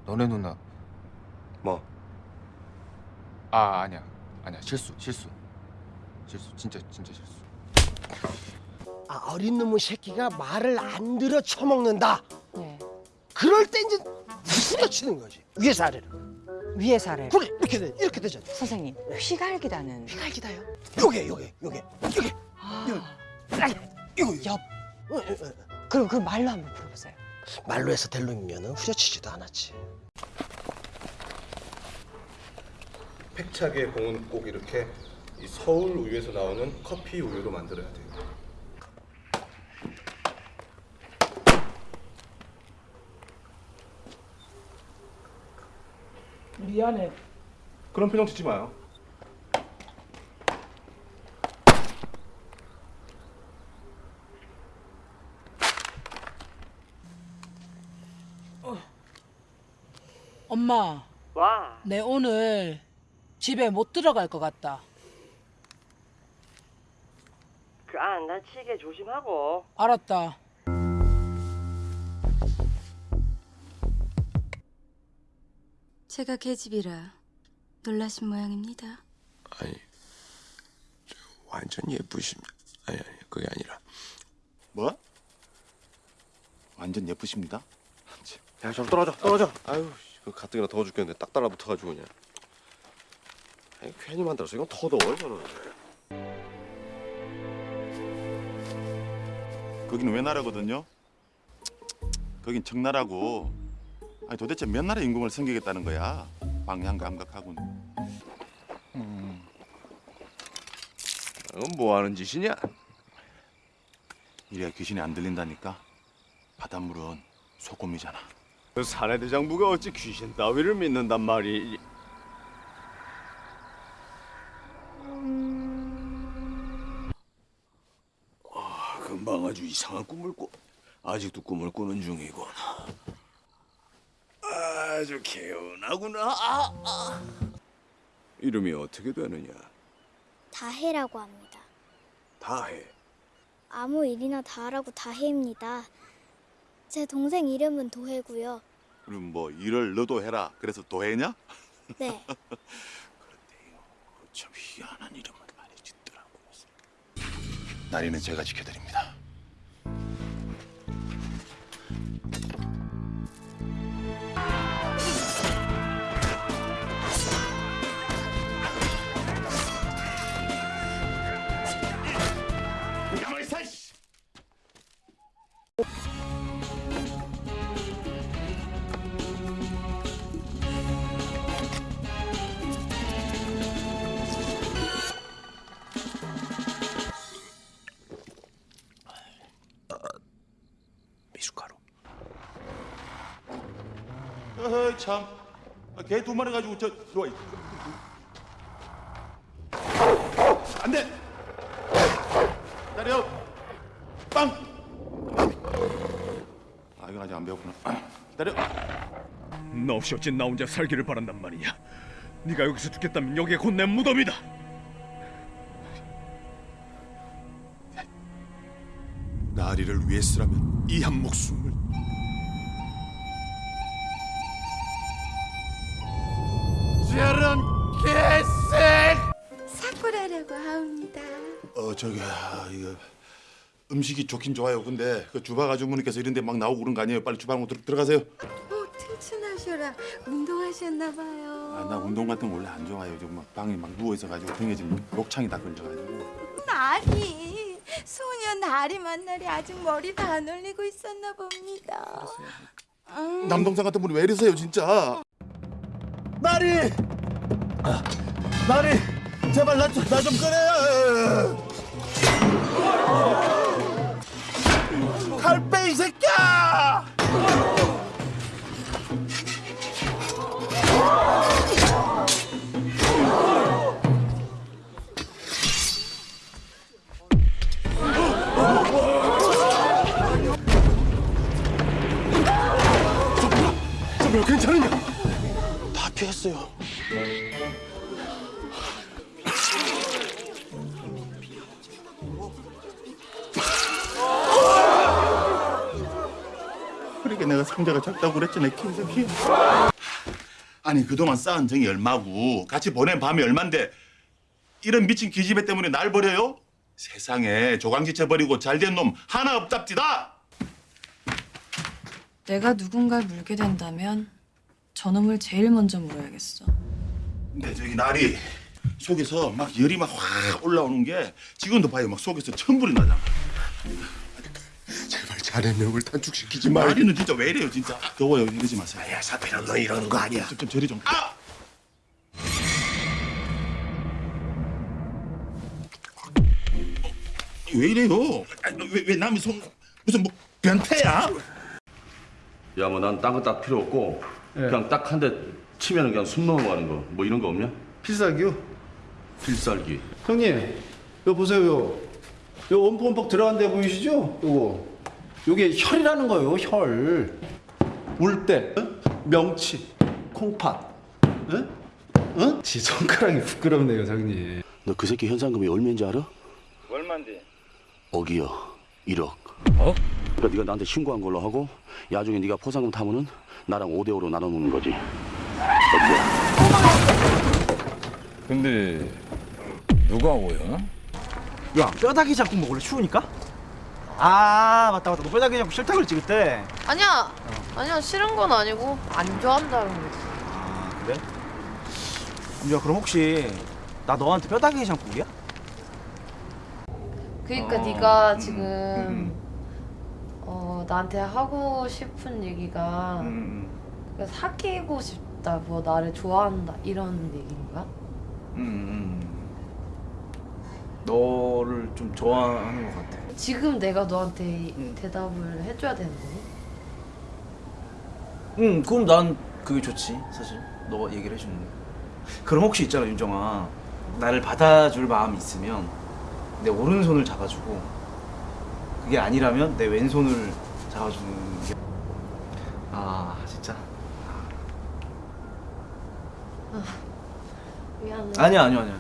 너네 누나 뭐? 아 아니야 아니야 실수 실수 실수 진짜 진짜 실수 아, 어린 놈의 새끼가 말을 안 들어 처먹는다. 그럴 때 이제 후려치는 거지. 위에서 아래로. 위에서 아래. 그래 이렇게 돼 이렇게 되잖아. 선생님, 휘갈기다는. 휘갈기다요? 요게 요게 요게 요게. 아이, 이거 옆. 그럼 그 말로 한번 풀어보세요. 말로 해서 될 놈이면은 후려치지도 않았지. 팩차게 공은 꼭 이렇게 이 서울 우유에서 나오는 커피 우유로 만들어야 돼요. 미안해. 그런 표정 짓지 마요. 엄마, 와. 내 오늘 집에 못 들어갈 것 같다. 그 안 다치게 조심하고. 알았다. 제가 계집이라 놀라신 모양입니다. 아니 저 완전 예쁘십니다. 아니 아니 그게 아니라 뭐? 완전 예쁘십니다. 야, 좀 떨어져, 떨어져. 아유, 그 가뜩이나 더워 죽겠는데 딱 달라붙어가지고 그냥. 아니, 괜히 만들어서 이건 더 더워 저는. 거기는 외나라거든요. 거긴 청나라고. 아니 도대체 몇 나라 임금을 섬기겠다는 거야? 방향 감각하고는. 음. 이건 뭐 하는 짓이냐? 이래야 귀신이 안 들린다니까. 바닷물은 소금이잖아. 그 사내 대장부가 어찌 귀신 따위를 믿는단 말이? 아, 금방 아주 이상한 꿈을 꿔. 아직도 꿈을 꾸는 중이군. 아주 개운하구나. 아, 아. 이름이 어떻게 되느냐? 다해라고 합니다. 다해. 아무 일이나 다 하라고 다해입니다. 제 동생 이름은 도해고요. 그럼 뭐 일을 너도 해라. 그래서 도해냐? 네. [LAUGHS] 참 희한한 이름을 많이 짓더라고. 나리는 제가 지켜드립니다. 참. 아, 개두 마리 가지고 저 들어와. 안 돼. 기다려. 빵. 아 이건 아직 안 배웠구나. 기다려. 너 없이 어찌 나 혼자 살기를 바란단 말이냐. 네가 여기서 죽겠다면 여기에 곧 내 무덤이다. 나리를 위해서라면 이 한 목숨을 음식이 좋긴 좋아요. 근데 그 주방 아주머니께서 이런 데 막 나오고 그런 거 아니에요? 빨리 주방으로 들, 들어가세요. 오, 튼튼하셔라. 운동하셨나 봐요. 아, 나 운동 같은 거 원래 안 좋아해요. 지금 막 방에 막 누워 있어 가지고 등에 지금 목창이 다 걸려 가지고. 나리 소녀 나리 만날이 아직 머리를 안 올리고 있었나 봅니다. 음. 남동생 같은 분이 왜 이러세요, 진짜? 나리! 아, 나리! 제발 나 좀 나좀 꺼내! 칼 빼 이 새끼야! 괜찮으냐? 다 피했어요. 내가 상자가 작다고 그랬잖아, 킹새끼. 아니 그동안 쌓은 정이 얼마고 같이 보낸 밤이 얼만데 이런 미친 기집애 때문에 날 버려요? 세상에 조강지쳐 버리고 잘된 놈 하나 없답디다. 내가 누군가를 물게 된다면 저놈을 제일 먼저 물어야겠어. 근데 저기 날이 속에서 막 열이 막 확 올라오는 게 지금도 봐요. 막 속에서 천불이 나잖아. 자네 명을 단축시키지 마. 날이는 진짜 왜 이래요, 진짜. 더워요, 이러지 마세요. 야, 사피랑 너 이러는 거 아니야. 좀, 좀 저리 좀. 아! 왜 이래요? 아, 왜, 왜 남이 손 무슨 뭐 변태야? 야 뭐 난 딴 거 딱 필요 없고 그냥 딱 한 대 치면 그냥 숨 넘어가는 거 뭐 이런 거 없냐? 필살기요? 필살기 형님, 이거 보세요. 요. 요 엄뻑엄뻑 들어간 데 보이시죠? 요거. 요게 혈이라는 거예요, 혈. 울대, 명치, 콩팥. 응? 응? 지 손가락이 부끄럽네요, 형님. 너 그 새끼 현상금이 얼마인지 알아? 얼만데? 억이요. 1억. 어? 그러니까 네가 나한테 신고한 걸로 하고 야중에 네가 포상금 타면은 나랑 5대 5로 나눠 먹는 거지. 근데 누가 오야? 야 뼈다귀 잡고 먹을래 추우니까? 아 맞다 맞다 너 뼈다귀 잡고 싫다 그랬지 그때 아니야. 아니야 싫은 건 아니고 안 좋아한다는 거지. 그래? 야 그럼 혹시 나 너한테 뼈다귀 장국이야? 그러니까 어. 네가 지금 어 나한테 하고 싶은 얘기가 그러니까 사귀고 싶다, 뭐 나를 좋아한다 이런 얘기인가? 음, 너를 좀 좋아하는 것 같아 지금 내가 너한테 대답을 해줘야 되는 거니? 응 그럼 난 그게 좋지 사실. 너가 얘기를 해주는 거 그럼 혹시 있잖아 윤정아. 나를 받아줄 마음이 있으면 내 오른손을 잡아주고 그게 아니라면 내 왼손을 잡아주는 게... 아 진짜. 미안해. 아니야 아니야 아니야.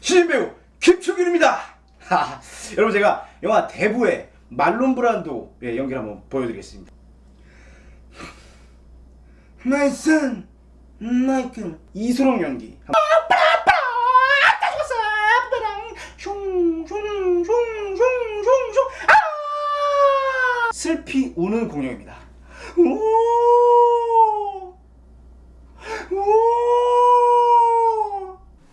신인 배우 김충균입니다. 하, [LAUGHS] 여러분 제가 영화 대부의 말론 브란도 예, 연기를 한번 보여드리겠습니다 My son, 마이클 이소룡 연기 슬피 우는 공룡입니다. 오! 오!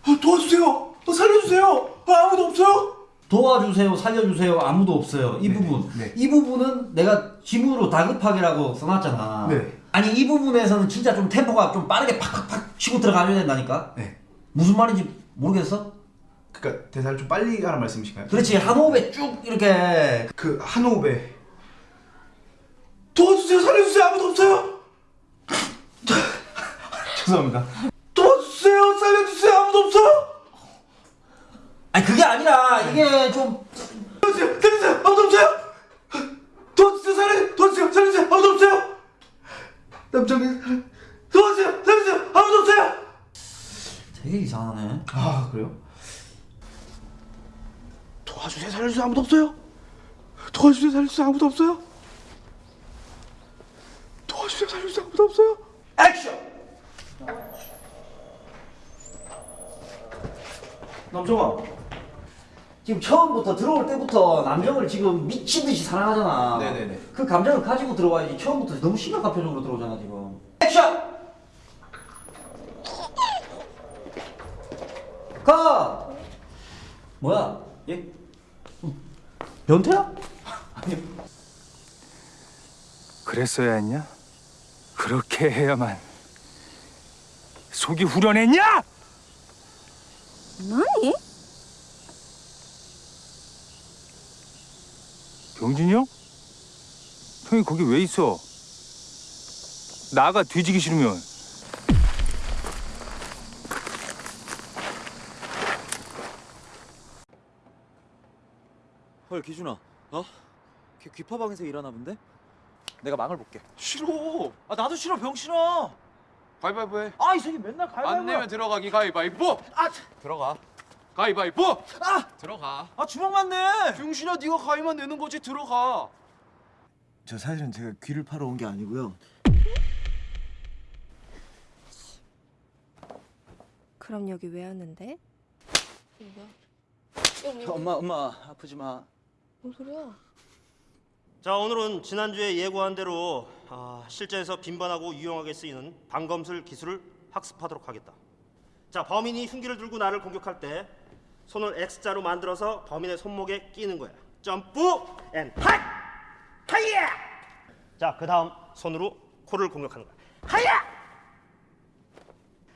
아, 도와주세요! 어, 살려주세요! 아, 아무도 없어요? 도와주세요, 살려주세요, 아무도 없어요. 이 부분. 이 부분은 내가 지문으로 다급하게라고 써놨잖아. 네. 아니, 이 부분에서는 진짜 좀 템포가 좀 빠르게 팍팍팍 치고 들어가줘야 된다니까? 네. 무슨 말인지 모르겠어? 그니까 대사를 좀 빨리 하는 말씀이신가요? 그렇지, 한 호흡에 쭉 이렇게. 그, 한 호흡에. 도와주세요! 살려주세요! 아무도 없어요! [LAUGHS] 죄송합니다. 도와주세요! 살려주세요! 아무도 없어요! 아니, 그게 아니라, 이게 좀. 도와주세요! 살려주세요! 아무도 없어요! 도와주세요! 살려! 도와주세요! 살려주세요 아무도 없어요 남정이 도와주세요 살려주세요 아무도 없어요 되게 이상하네. 아 그래요? 도와주세요 살려주세요 아무도 없어요 도와주세요 살려주세요 아무도 없어요 도와주세요 살려주세요 아무도 없어요 액션 남정아. 지금 처음부터 들어올 때부터 남정을 지금 미친 듯이 사랑하잖아. 네네네. 그 감정을 가지고 들어와야지. 처음부터 너무 심각한 표정으로 들어오잖아 지금. 액션. 가. 뭐야? 얘 변태야? [LAUGHS] 그랬어야 했냐? 그렇게 해야만 속이 후련했냐? 뭐니? 병진이 형? 형이 거기 왜 있어? 나가 뒤지기 싫으면 헐 기준아 어? 걔 귀파방에서 일하나 본데? 내가 망을 볼게 싫어 아 나도 싫어 병신아 가위바위보 해. 아이 새끼 맨날 가위바위보 안 내면 들어가기 가위바위보. 아, 들어가. 가위바위보. 아! 들어가. 아 주먹 맞네 병신아 네가 가위만 내는 거지 들어가. 저 사실은 제가 귀를 파러 온 게 아니고요 그럼 여기 왜 왔는데? 엄마 엄마 아프지 마 뭔 소리야? 자 오늘은 지난주에 예고한 대로 아, 실전에서 빈번하고 유용하게 쓰이는 방검술 기술을 학습하도록 하겠다. 자 범인이 흉기를 들고 나를 공격할 때 손을 X자로 만들어서 범인의 손목에 끼는 거야. jump and 핫! 하이야! 자 그 다음 손으로 코를 공격하는 거야. 하이야!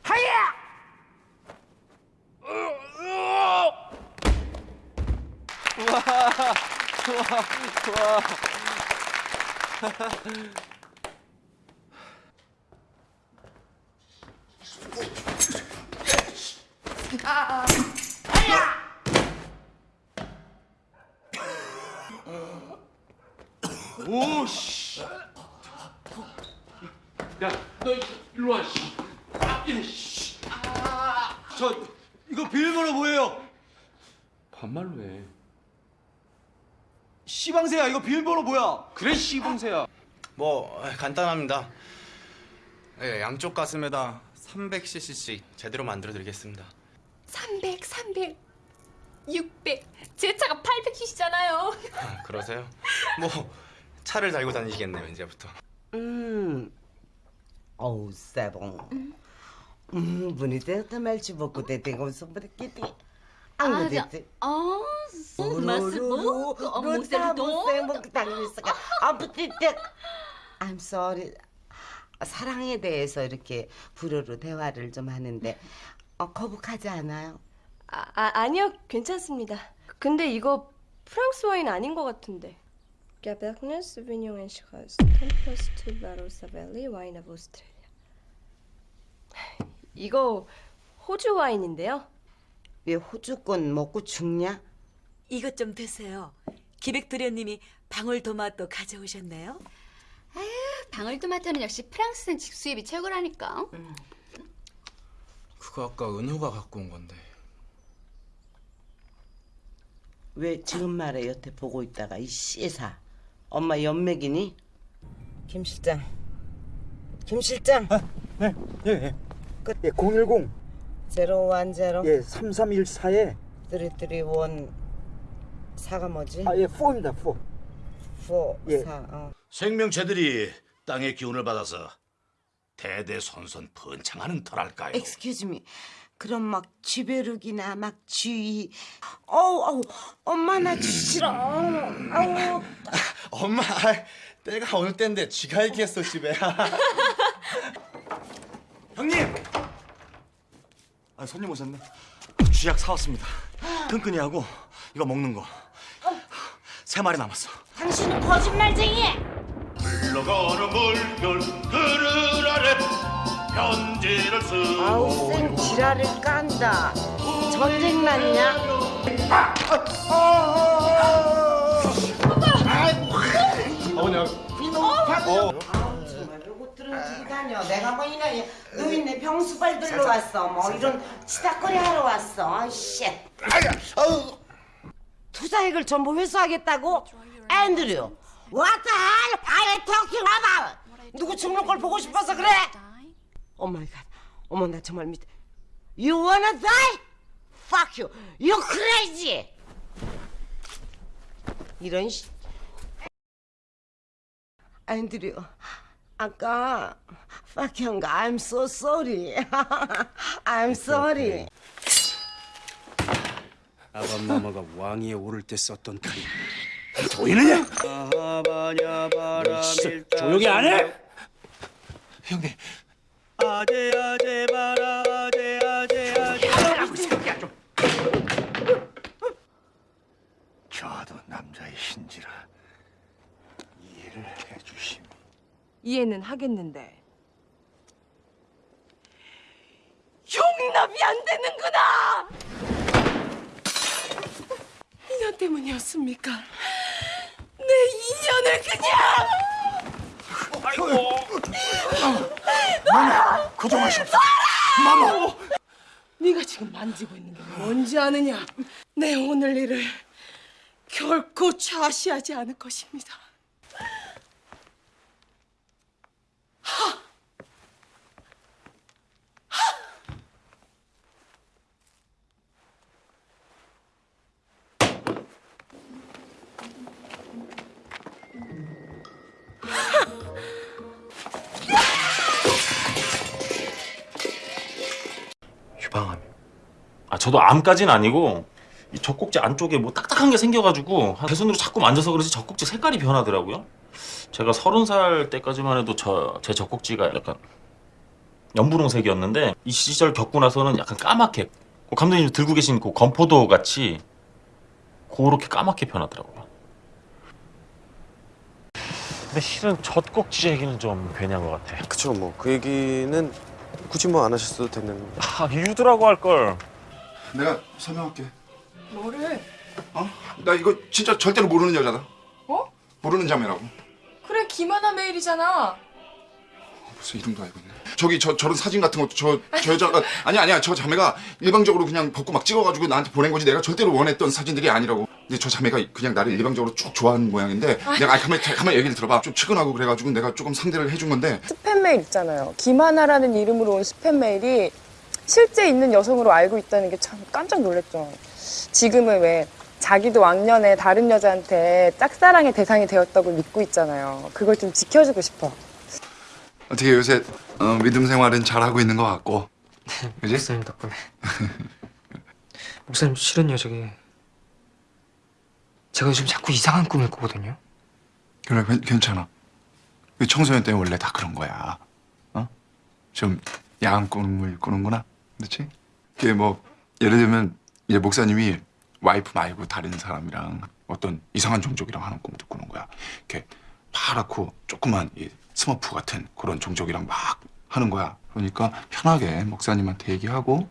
하이야! 우와 좋아 좋아 아, 아. 오씨. 야, 너 일로 와. 씨. 아, 이, 씨. 저 이거 비밀번호 뭐예요? 반말로 해. 시방새야 이거 비밀번호 뭐야? 그래 시봉새야. 뭐 간단합니다. 네, 양쪽 가슴에다 300cc씩 제대로 만들어 드리겠습니다. 300, 300, 600. 제 차가 800cc잖아요. 아, 그러세요? [LAUGHS] 뭐 차를 달고 다니시겠네요 이제부터. 음, 어우, 세봉. 음, bonita melci beaucoup de temps sobre que te 아, 저, 어, 맛을 보고, 어, 모세를 또. I'm sorry. 사랑에 대해서 이렇게 불어로 대화를 좀 하는데 어, 거북하지 않아요? 아, 아 아니요 괜찮습니다. 근데 이거 프랑스 와인 아닌 것 같은데. Cabernet Sauvignon and Shiraz, Tempest to Barreau Savelli, Wine of Australia. 이거 호주 와인인데요. 왜 호주권 먹고 죽냐? 이것 좀 드세요. 기백 도련님이 방울토마토 가져오셨네요. 방울토마토는 역시 프랑스산 직수입이 최고라니까. 그거 아까 은호가 갖고 온 건데. 왜 지금 말에 여태 보고 있다가 이 씨사 엄마 연맥이니? 김 실장 김 실장 네, 예, 예. 끝, 예, 010. 제로 원 제로 예, 3314에. 쓰리쓰리원 사가 뭐지? 아, 예, 4입니다, 4. 포 예. 사 어. 생명체들이 땅의 기운을 받아서 대대손손 번창하는 터랄까요? Excuse me. 그럼 막 쥐벼룩이나 막 쥐. 어우 어우 엄마 나 싫어. 아우. 엄마, 아이, 때가 어느 때인데 쥐가 있겠어 집에. [LAUGHS] 형님! 아, 손님 오셨네. 쥐약 사왔습니다. 끈끈이 하고 이거 먹는 거. 세 마리 남았어. 당신은 거짓말쟁이. 흘러가는 물결 아래 편지를 쓰고 아우 쌩 지랄을 깐다. 전쟁 났냐? 어머니 이놈 아우 정말 요것들은 두고 다녀. 내가 뭐 이나 노인네 병수발 들러 왔어. 뭐 이런 치다거리 하러 왔어. 아이씨. 투자액을 전부 회수하겠다고? 앤드류. What the hell are you talking about? 누구 죽는 걸 보고 싶어서 그래? oh my God. 어머 나 정말 믿. You wanna die? Fuck you. You crazy. 이런 씨. 앤드류. 아까 fuck 형가 I'm so sorry. [LAUGHS] I'm sorry. 아밤마마가 왕위에 오를 때 썼던 칼이 보이느냐? 조용히 안 해? 형님. 아재 아재 바라 아재 아재 아재 하라고 이 새끼야 좀. 저도 남자의 신지라 이해를 해주심. 이해는 하겠는데 용납이 안 되는구나. 인연 때문이었습니까? 내 인연을 그냥. 아이고. 마마, 고정하시옵소서. 마마. 네가 지금 만지고 있는 게 뭔지 아느냐? 내 오늘 일을 결코 좌시하지 않을 것입니다. 유 아 저도 암까진 아니고 이 젖꼭지 안쪽에 뭐 딱딱한 게 생겨가지고 제 손으로 자꾸 만져서 그런지 젖꼭지 색깔이 변하더라고요. 제가 서른 살 때까지만 해도 저 제 젖꼭지가 약간 연분홍색이었는데 이 시절 겪고 나서는 약간 까맣게 그 감독님 들고 계신 그 건포도 같이 그렇게 까맣게 변하더라고요. 근데 실은 젖꼭지 얘기는 좀 괜한 것 같아. 그쵸 뭐 그 얘기는 굳이 뭐 안 하셨어도 되는 아 유두라고 할 걸. 내가 설명할게. 뭐를? 어? 나 이거 진짜 절대로 모르는 여자다. 어? 모르는 자매라고. 그래 김하나 메일이잖아 벌써 이름도 알고 있네. 저기 저 저런 사진 같은 것도 저 저 여자가 아니 아니야 저 자매가 일방적으로 그냥 벗고 막 찍어가지고 나한테 보낸 거지 내가 절대로 원했던 사진들이 아니라고. 근데 저 자매가 그냥 나를 일방적으로 쭉 좋아하는 모양인데 내가 아니 가만 가만 얘기를 들어봐. 좀 측은하고 그래가지고 내가 조금 상대를 해준 건데 스팸 메일 있잖아요. 김하나라는 이름으로 온 스팸 메일이 실제 있는 여성으로 알고 있다는 게 참 깜짝 놀랐죠. 지금은 왜 자기도 왕년에 다른 여자한테 짝사랑의 대상이 되었다고 믿고 있잖아요. 그걸 좀 지켜주고 싶어. 어떻게 요새 어, 믿음 생활은 잘하고 있는 것 같고. 그지? 목사님 덕분에. [LAUGHS] 목사님 실은요 저기 제가 요즘 자꾸 이상한 꿈을 꾸거든요. 그래 괜- 괜찮아. 그 청소년 때문에 원래 다 그런 거야. 어? 좀 야한 꿈을 꾸는구나. 그렇지? 그게 뭐 예를 들면 이제 목사님이 와이프 말고 다른 사람이랑 어떤 이상한 종족이랑 하는 꿈도 꾸는 거야. 이렇게 파랗고 조그만 이 스머프 같은 그런 종족이랑 막 하는 거야. 그러니까 편하게 목사님한테 얘기하고.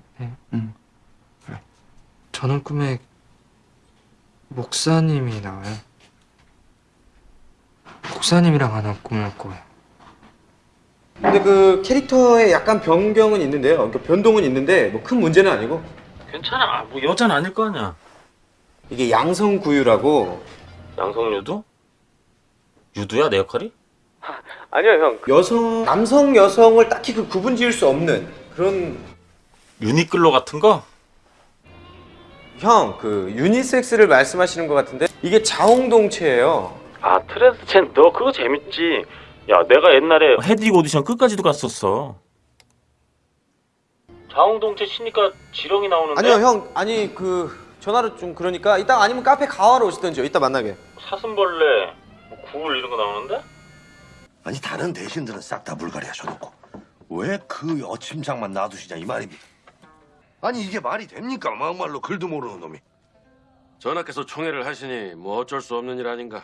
응. 저는 꿈에 목사님이 나와요. 목사님이랑 하는 꿈을 꿔요. 근데 그 캐릭터에 약간 변경은 있는데요. 그러니까 변동은 있는데 뭐 큰 문제는 아니고 괜찮아. 뭐 여자는 아닐 거 아니야. 이게 양성구유라고 양성유두? 유두야 내 역할이? [LAUGHS] 아니요 형 여성 남성 여성을 딱히 그 구분 지을 수 없는 그런 유니클로 같은 거? 형 그 유니섹스를 말씀하시는 것 같은데 이게 자웅동체예요. 아 트랜스젠더 그거 재밌지. 야 내가 옛날에 헤드윅 오디션 끝까지도 갔었어. 자웅동체 치니까 지렁이 나오는데. 아니요 형 아니 그 전화로 좀 그러니까 이따 아니면 카페 가화로 오시던지요. 이따 만나게. 사슴벌레, 뭐 구울 이런 거 나오는데? 아니 다른 대신들은 싹다 물갈이 하셔놓고 왜그 어침장만 놔두시냐 이 말입니다. 아니 이게 말이 됩니까? 막말로 글도 모르는 놈이. 전하께서 총애를 하시니 뭐 어쩔 수 없는 일 아닌가.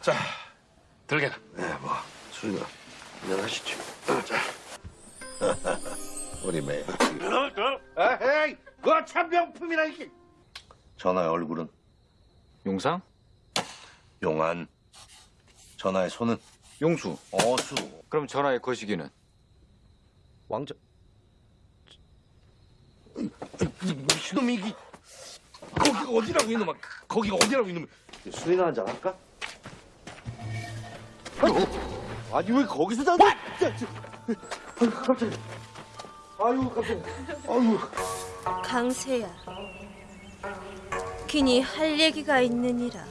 자, 들게나. 네, 뭐 수리가 안녕하시죠. 자, [LAUGHS] 우리 매. 에이, 그거 참 명품이라 이게. 전하의 얼굴은 용상? 용안. 전하의 손은 용수, 어수. 그럼 전화의 거시기는? 왕자. 미친놈이 이게 거기가 어디라고 이놈아 거기가 어디라고 이놈 술이나 한잔 할까? 아니 왜 거기서 자는 아유 깜짝이야 아유 깜짝이야 아유 강세야. 괜히 할 얘기가 있느니라.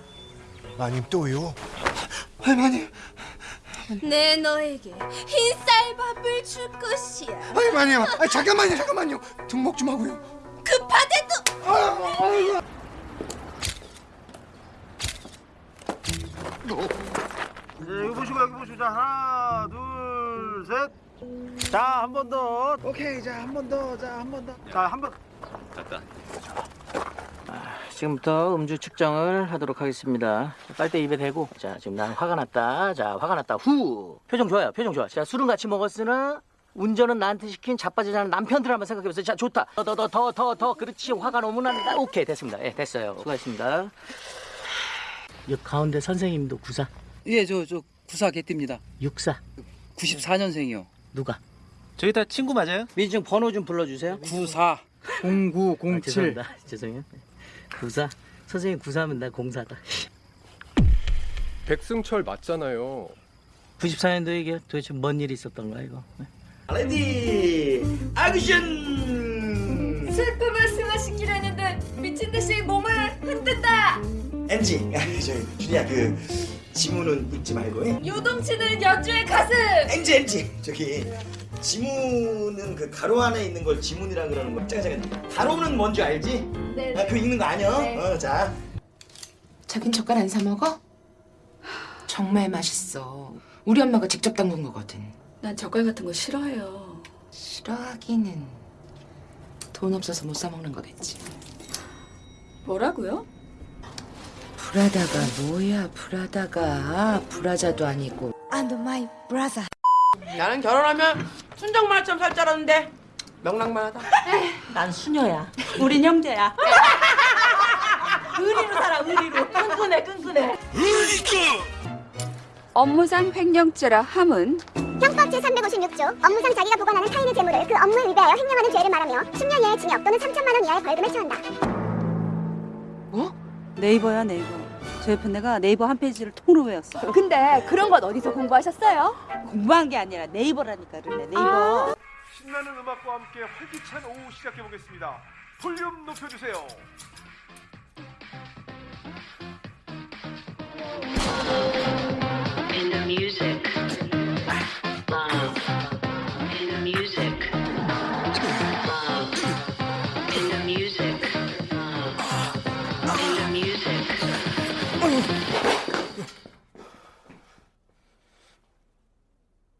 마님 또요? 할머니 내 너에게 흰 쌀밥을 줄 것이야. 할머니요 아, 잠깐만요 잠깐만요 등목 좀 하고요 급하대도. 네, 여기 보시고 여기 보시고 자 하나 둘 셋 자 한 번 더 오케이 자 한 번 더 자 한 번 더 자 한 번 됐다. 지금부터 음주 측정을 하도록 하겠습니다. 빨대 입에 대고, 자, 지금 난 화가 났다. 자, 화가 났다. 후! 표정 좋아요, 표정 좋아. 자, 술은 같이 먹었으나, 운전은 나한테 시킨 자빠지자는 남편들 한번 생각해보세요. 자, 좋다. 더, 더, 더, 더, 더, 더. 그렇지. 화가 너무 난다. 오케이, 됐습니다. 예, 됐어요. 수고하셨습니다. 여 가운데 선생님도 구사. 예, 저, 저 구사 개띠입니다. 육사. 94년생이요. 누가? 저희 다 친구 맞아요? 민증 번호 좀 불러주세요. 94 0907. 아, 죄송합니다. [LAUGHS] 죄송해요. 구사. 선생님 구사하면 나 공사다. 백승철 맞잖아요. 94년도에 이게 도대체 뭔 일이 있었던 거야, 이거? Ready 액션 슬픔을 승화시키려 했는데 미친 듯이 몸을 흔든다. 엔지 저 준이야 그 지문은 읽지 말고 예? 요동치는 연주의 가슴. 엔지 엔지 저기 지문은 그 가로 안에 있는 걸 지문이라 그러는 거 잠깐 잠깐 가로는 뭔지 알지? 네. 아, 그거 읽는 거 아니야? 네. 어, 자 자긴 젓갈 안 사 먹어? 정말 맛있어. 우리 엄마가 직접 담근 거거든. 난 젓갈 같은 거 싫어해요. 싫어하기는 돈 없어서 못 사 먹는 거겠지. 뭐라고요? 브라다가 뭐야 브라다가 브라자도 아니고. And my brother. 나는 결혼하면 순정만화처럼 살 줄 알았는데 명랑만하다. 난 수녀야. 우린 형제야. 의리로 살아 의리로. 끈끈해 끈끈해. 업무상 횡령죄라 함은 형법 제356조 업무상 자기가 보관하는 타인의 재물을 그 업무에 위배하여 횡령하는 죄를 말하며 10년 이하의 징역 또는 3천만 원 이하의 벌금에 처한다. 네이버야 네이버. 저 옆에 내가 네이버 한 페이지를 통으로 외웠어. 근데 그런 건 어디서 공부하셨어요? 공부한 게 아니라 네이버라니까 그래 네이버. 신나는 음악과 함께 활기찬 오후 시작해 보겠습니다 볼륨 높여주세요 In the music.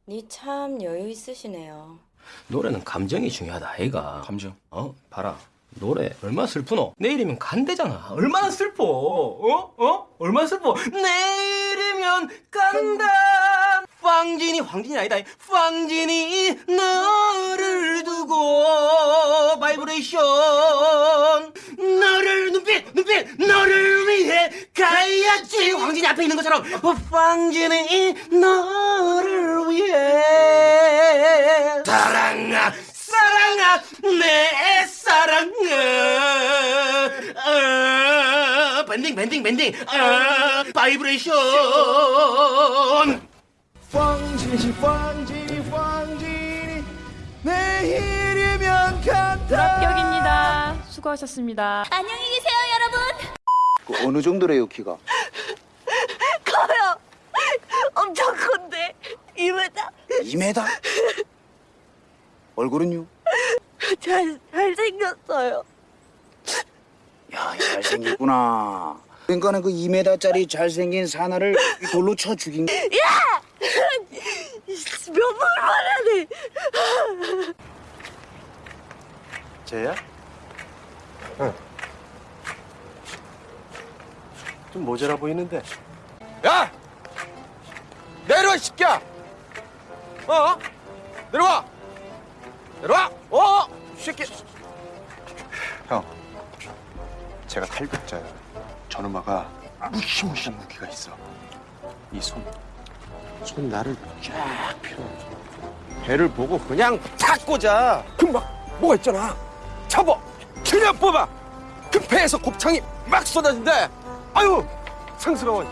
니 참 여유 있으시네요. 노래는 감정이 중요하다 아이가. 감정. 어 봐라. 노래 얼마나 슬프노? 내일이면 간대잖아. 얼마나 슬퍼? 어? 어? 얼마나 슬퍼? 내일이면 간다 황진이 황진이 아니다. 황진이 너를 두고 바이브레이션. 너를 눈빛 눈빛 너를 위해 가야지. 황진이 앞에 있는 것처럼. 어, 황진이 너를 위해. 사랑아 사랑아 내 사랑아. 아, bending bending bending. 아, 바이브레이션 황진이 황진이 황진이 내일이면 간다 불합격입니다. 수고하셨습니다. 안녕히 계세요, 여러분. 그 어느 정도래요 키가? [LAUGHS] 커요. 엄청 큰데 2m. 2m? 얼굴은요? 잘 잘생겼어요. 야 잘생겼구나 그러니까는 그 2m짜리 잘생긴 사나를 이 돌로 쳐 죽인 거 야! 몇 번을 말해야 돼. 쟤야? 응. 좀 모자라 보이는데. 야 내려와 이 새끼야 어 내려와 내려와 어 이 새끼 형, 제가 탈북자야. 저놈아가 무시무시한 무기가 있어. 이 손. 손 나를 쫙 펴. 배를 보고 그냥 탁 꽂아. 금방 뭐가 있잖아. 잡아. 그냥 뽑아. 그 배에서 곱창이 막 쏟아진대. 아유 상스러워.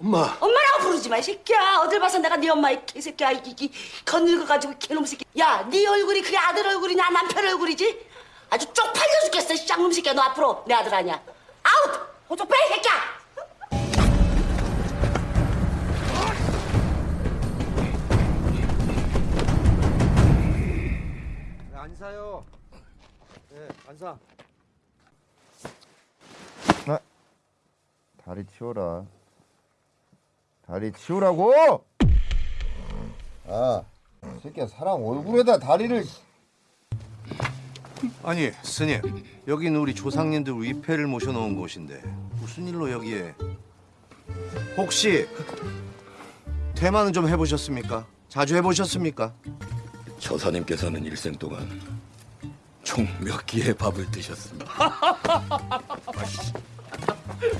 엄마. 엄마라고 부르지 마, 이 새끼야. 어딜 봐서 내가 네 엄마, 이 개새끼야. 이, 이, 이 겉늙어가지고 개놈 새끼. 야, 네 얼굴이 그게 아들 얼굴이냐, 남편 얼굴이지? 아주 쪽팔려 죽겠어, 이 쌍놈 새끼야. 너 앞으로 내 아들 아니야. 아웃! 호적 빼, 이 새끼야! 네, 안 사. 아, 다리 치워라. 다리 치우라고! 아, 이 새끼야 사람 얼굴에다 다리를. 아니 스님, 여기는 우리 조상님들 위패를 모셔놓은 곳인데 무슨 일로 여기에? 혹시 대만은 좀 해보셨습니까? 자주 해보셨습니까? 처사님께서는 일생 동안 총 몇 끼의 밥을 드셨습니다. [LAUGHS]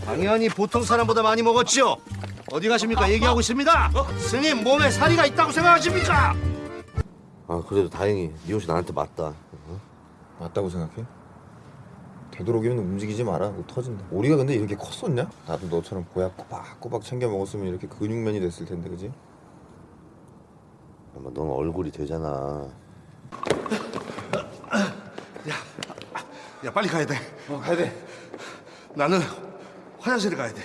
당연히 보통 사람보다 많이 먹었죠. 어디 가십니까? 얘기하고 있습니다. 스님 몸에 살이가 있다고 생각하십니까? 아 그래도 다행히 네 옷이 나한테 맞다. 맞다고 생각해? 되도록이면 움직이지 마라. 너 터진다. 우리가 근데 이렇게 컸었냐? 나도 너처럼 보약 꼬박꼬박 챙겨 먹었으면 이렇게 근육맨이 됐을 텐데, 그지? 엄마 넌 얼굴이 되잖아. [LAUGHS] 야 빨리 가야 돼. 어, 가야 돼. 나는 화장실에 가야 돼.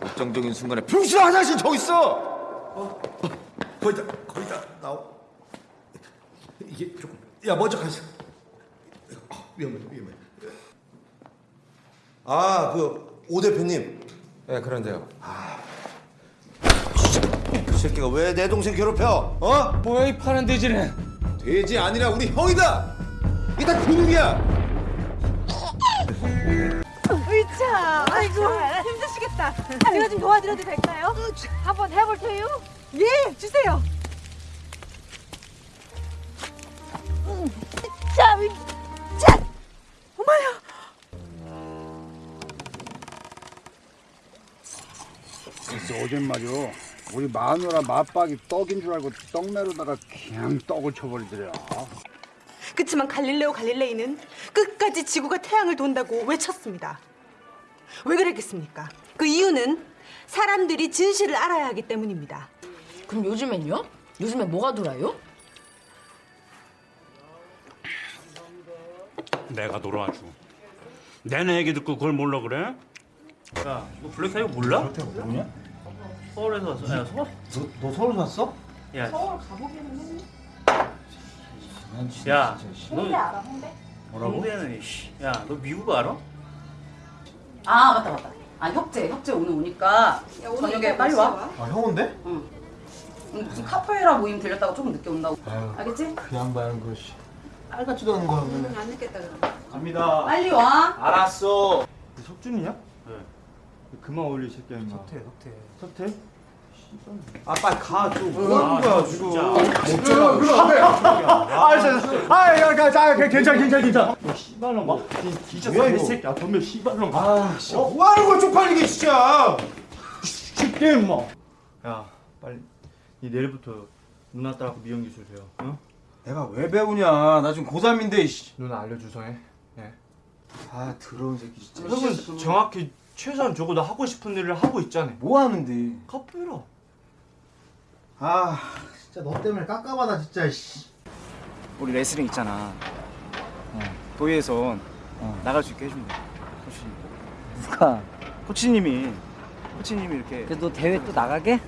결정적인 순간에 병신 화장실 저기 있어. 어, 어, 거기다 거기다 나오. 이게 조금. 야 먼저 가자. 어, 위험해 위험해. 아 그 오 대표님. 네 그런데요. 그 새끼가 왜 내 동생 괴롭혀? 어? 뭐야 이 파란 돼지는? 돼지 아니라 우리 형이다. 이게 다 근육이야. 의차, 아이고 힘드시겠다. 제가 좀 도와드려도 될까요? 한번 해볼 테요. 예, 주세요. 음, 자, 위- 자, 어머야. 글쎄 어젠 말이요 우리 마누라 맞박이 떡인 줄 알고 떡매로다가 그냥 떡을 쳐버리더라 그치만 갈릴레오 갈릴레이는 끝까지 지구가 태양을 돈다고 외쳤습니다. 왜 그랬겠습니까? 그 이유는 사람들이 진실을 알아야 하기 때문입니다. 그럼 요즘엔요? 요즘에 뭐가 돌아요? 내가 놀아주. 내내 얘기 듣고 그걸 몰라 그래? 야, 너 블랙타이거 몰라? 블랙타이거 뭐냐? 서울에서 왔어. 야, 서울? 너, 너 서울 왔어? 야, 서울 가보기는 했는데. 야, 너 홍대 알아, 홍대? 뭐라고? 홍대는 씨. 야, 너 미국 알아? 아 맞다 맞다. 아 혁재 혁재 오늘 오니까 오늘 저녁에 빨리 몇 와. 와? 아 형 온대? 응. 오늘 무슨 카페라 모임 들렸다가 조금 늦게 온다고. 알겠지? 그 양반 그 씨. 알같지도 않은 거 하면. 안 늦겠다 그럼. 갑니다. 빨리 와. 알았어. 석준이냐? 네. 그만 어울리 이 새끼야 임마 석태, 석태. 석태? 아 빨리 가좀 아, 뭐 하는 거야 지금 그럼. 아 진짜 아야 괜찮아 괜찮아 괜찮아 너 씨발놈아 진짜 뭐야, 이 이거? 새끼야 덤벼 씨발놈아 아, 씨, 뭐 하는 거야 쪽팔리게 진짜. 쉽게 임마 야 빨리 니 내일부터 누나 따라고 미용 기술 배워 어? 내가 왜 배우냐? 나 지금 고3인데 씨. 누나 알려주소 해 예. 아 더러운 새끼 진짜. 형은 정확히 최소한 적어도 하고 싶은 일을 하고 있잖아 뭐 하는데? 카페라 아 진짜 너 때문에 깝깝하다 진짜 씨. 우리 레슬링 있잖아. 어, 도의에선 나갈 수 있게 해준대. 코치님. 누가? 코치님이 코치님이 이렇게. 그래도 대회 또 나가게?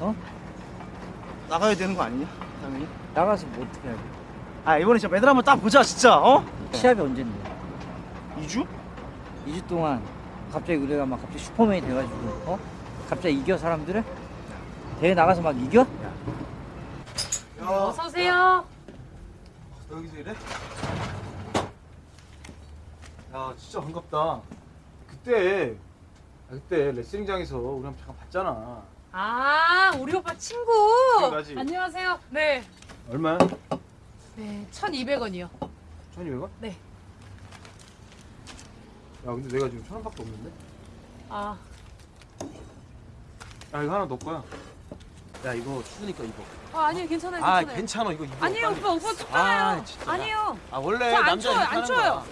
어? 나가야 되는 거 아니냐? 당연히. 나가서 뭐 어떻게 하게? 아 이번에 진짜 메달 한번 딱 보자 진짜. 어? 시합이 언젠데? 2주? 2주 동안 갑자기 우리가 막 갑자기 슈퍼맨이 돼가지고 어? 갑자기 이겨 사람들을? 대회 나가서 막 이겨? 어서 오세요. 너 여기서 이래? 야 진짜 반갑다. 그때 아, 그때 레슬링장에서 우리 한번 잠깐 봤잖아. 아, 우리 오빠 친구. 기억나지? 안녕하세요. 네. 얼마야? 네, 1,200원이요. 1,200원? 네. 야 근데 내가 지금 천 원밖에 없는데? 아, 야 이거 하나 너 거야. 야 이거 추우니까 입어. 아 아니요 괜찮아요 아 괜찮아요. 괜찮아 이거 입어. 아니에요 빨리. 오빠 오빠 춥잖아요. 아, 진짜. 아니에요. 아 원래 저안 남자 추워요 안 추워요. 거야.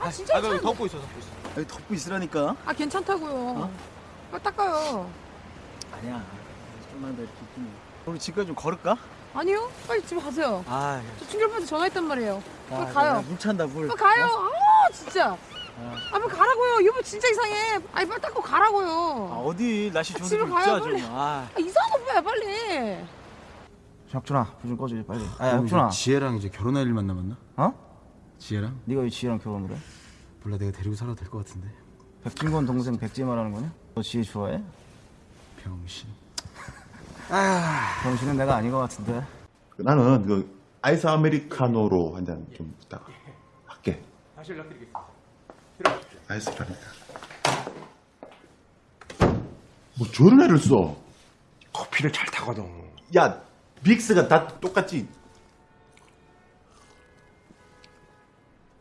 아 진짜 아, 그럼 괜찮아요. 덮고 있어 덮고 있어. 여기 덮고 있으라니까. 아 괜찮다고요. 빨리 닦아요. 아니야. 좀만 더 이렇게 있긴. 우리 집까지 좀 걸을까? 아니요 빨리 집에 가세요. 아, 저 충격파한테 전화했단 말이에요. 빨리 야, 가요. 야, 물 찬다 물. 빨리 가요. 아 진짜. 아, 아 빨리 가라고요. 여보 진짜 이상해. 아니 빨리 닦고 가라고요. 아, 어디 날씨 좋은데 집에 좀 가요, 있자 빨리. 좀. 아. 아, 이상한 오빠야 빨리. 혁준아, 불좀 꺼줘 빨리. 아, 어, 혁준아. 지혜랑 이제 결혼할 일만 남았나? 어? 지혜랑? 네가 왜 지혜랑 결혼을 해? 몰라 내가 데리고 살아도 될 것 같은데. 백진권 동생 백지 말하는 거냐? 너 지혜 좋아해? 병신. [LAUGHS] 아, 병신은 내가 아닌 것 같은데. 나는 그 아이스 아메리카노로 한 잔좀 이따가 할게. 다시 연락드리겠습니다. 아이스라니까. 뭐 저런 애를 써. 커피를 잘 타거든. 야, 믹스가 다 똑같지.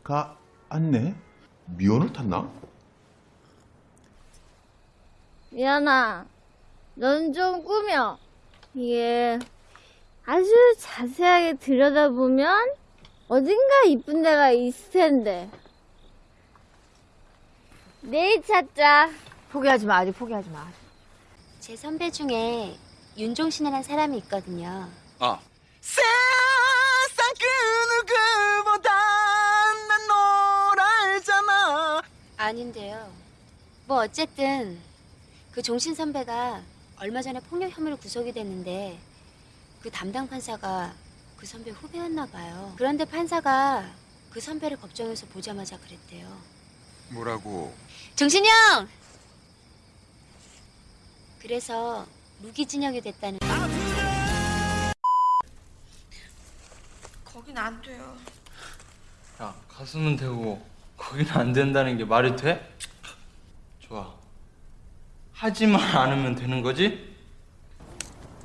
가 안네. 미연을 탔나? 미안아, 넌 좀 꾸며. 이게 아주 자세하게 들여다보면 어딘가 이쁜 데가 있을 텐데. 내일 찾자. 포기하지 마 아직 포기하지 마. 제 선배 중에 윤종신이라는 사람이 있거든요. 아, 세상 그 누구보다 난널 알잖아. 아닌데요. 뭐 어쨌든 그 종신 선배가 얼마 전에 폭력 혐의로 구속이 됐는데 그 담당 판사가 그 선배 후배였나 봐요. 그런데 판사가 그 선배를 법정에서 보자마자 그랬대요. 뭐라고? 형! 그래서 무기징역이 됐다는 거긴 안 돼요. 야, 가슴은 되고 거기는 안 된다는 게 말이 돼? 좋아. 하지만 않으면 되는 거지?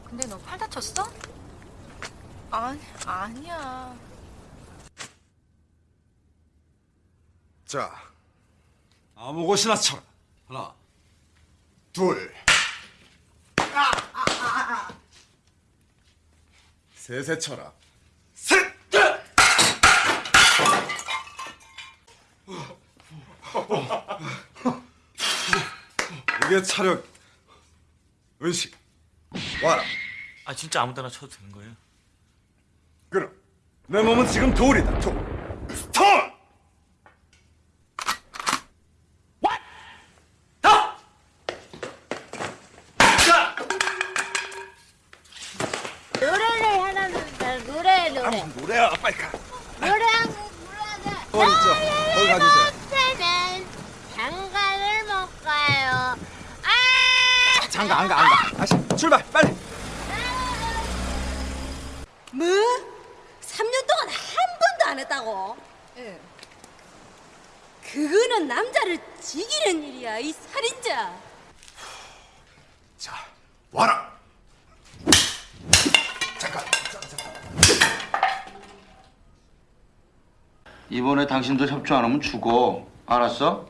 근데 너 팔 다쳤어? 아니 아니야. 자, 아무 곳이나 쳐라. 하나, 둘, 셋에 쳐라. 셋! 이게 차력 의식. 와라. 아 진짜 아무 데나 쳐도 되는 거예요? 그럼 내 몸은 지금 돌이다. 돌. 스톤! 노래를 하나 부르자. 노래, 노래야, 빨리 가. 노래 한 곡 불러야 돼. 어, 있죠. 거기 가주세요. 장가를 못 가요. 장가 안 가, 안 가. 다시 출발, 빨리. 뭐? 3년 동안 한 번도 안 했다고? 예. 그거는 남자를 죽이는 일이야, 이 살인자. 와라. 이번에 당신들 협조 안 하면 죽어. 알았어?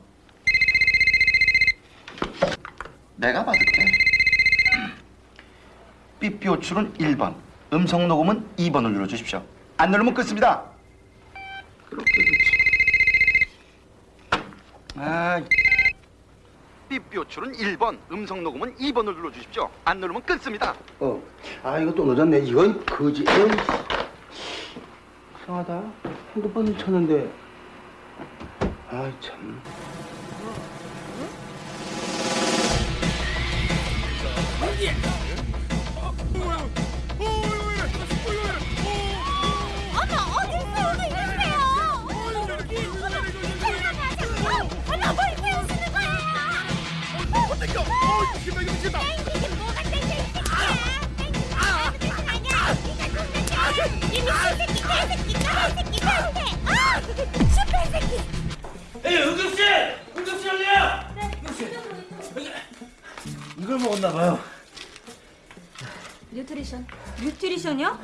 내가 받을게. 삐삐 호출은 1번, 음성 녹음은 2번을 눌러주십시오. 안 누르면 끊습니다. 그렇게 그렇지. 아, 삐삐 호출은 1번, 음성 녹음은 2번을 눌러주십시오. 안 누르면 끊습니다. 어. 아 이거 또 늦었네. 이건 거지. 에이. 이상하다. 핸드폰을 쳤는데. 아 참. 어머, 어디 있어요? 이러세요. 어. 어, 이 미친 새끼, 개새끼, 까만 새끼, 상태. 아, 슈퍼 새끼. 에이 은경씨! 은경씨 형님! 이걸 먹었나 봐요. Nutrition. Nutrition이요?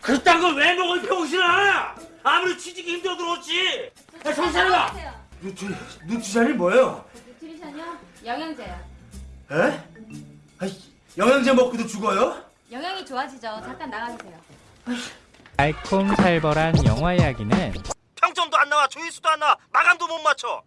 그딴 걸 왜 먹을 병신아! 아무리 취직이 힘들어도 그렇지! 야 정신 차려봐! 누트, nutrition이 뭐예요? Nutrition이요? 영양제요. 에? 아이, 영양제 먹고도 죽어요? 영양이 좋아지죠. 잠깐 나가주세요. 달콤살벌한 영화 이야기는 평점도 안 나와 조회수도 안 나와. 마감도 못 맞춰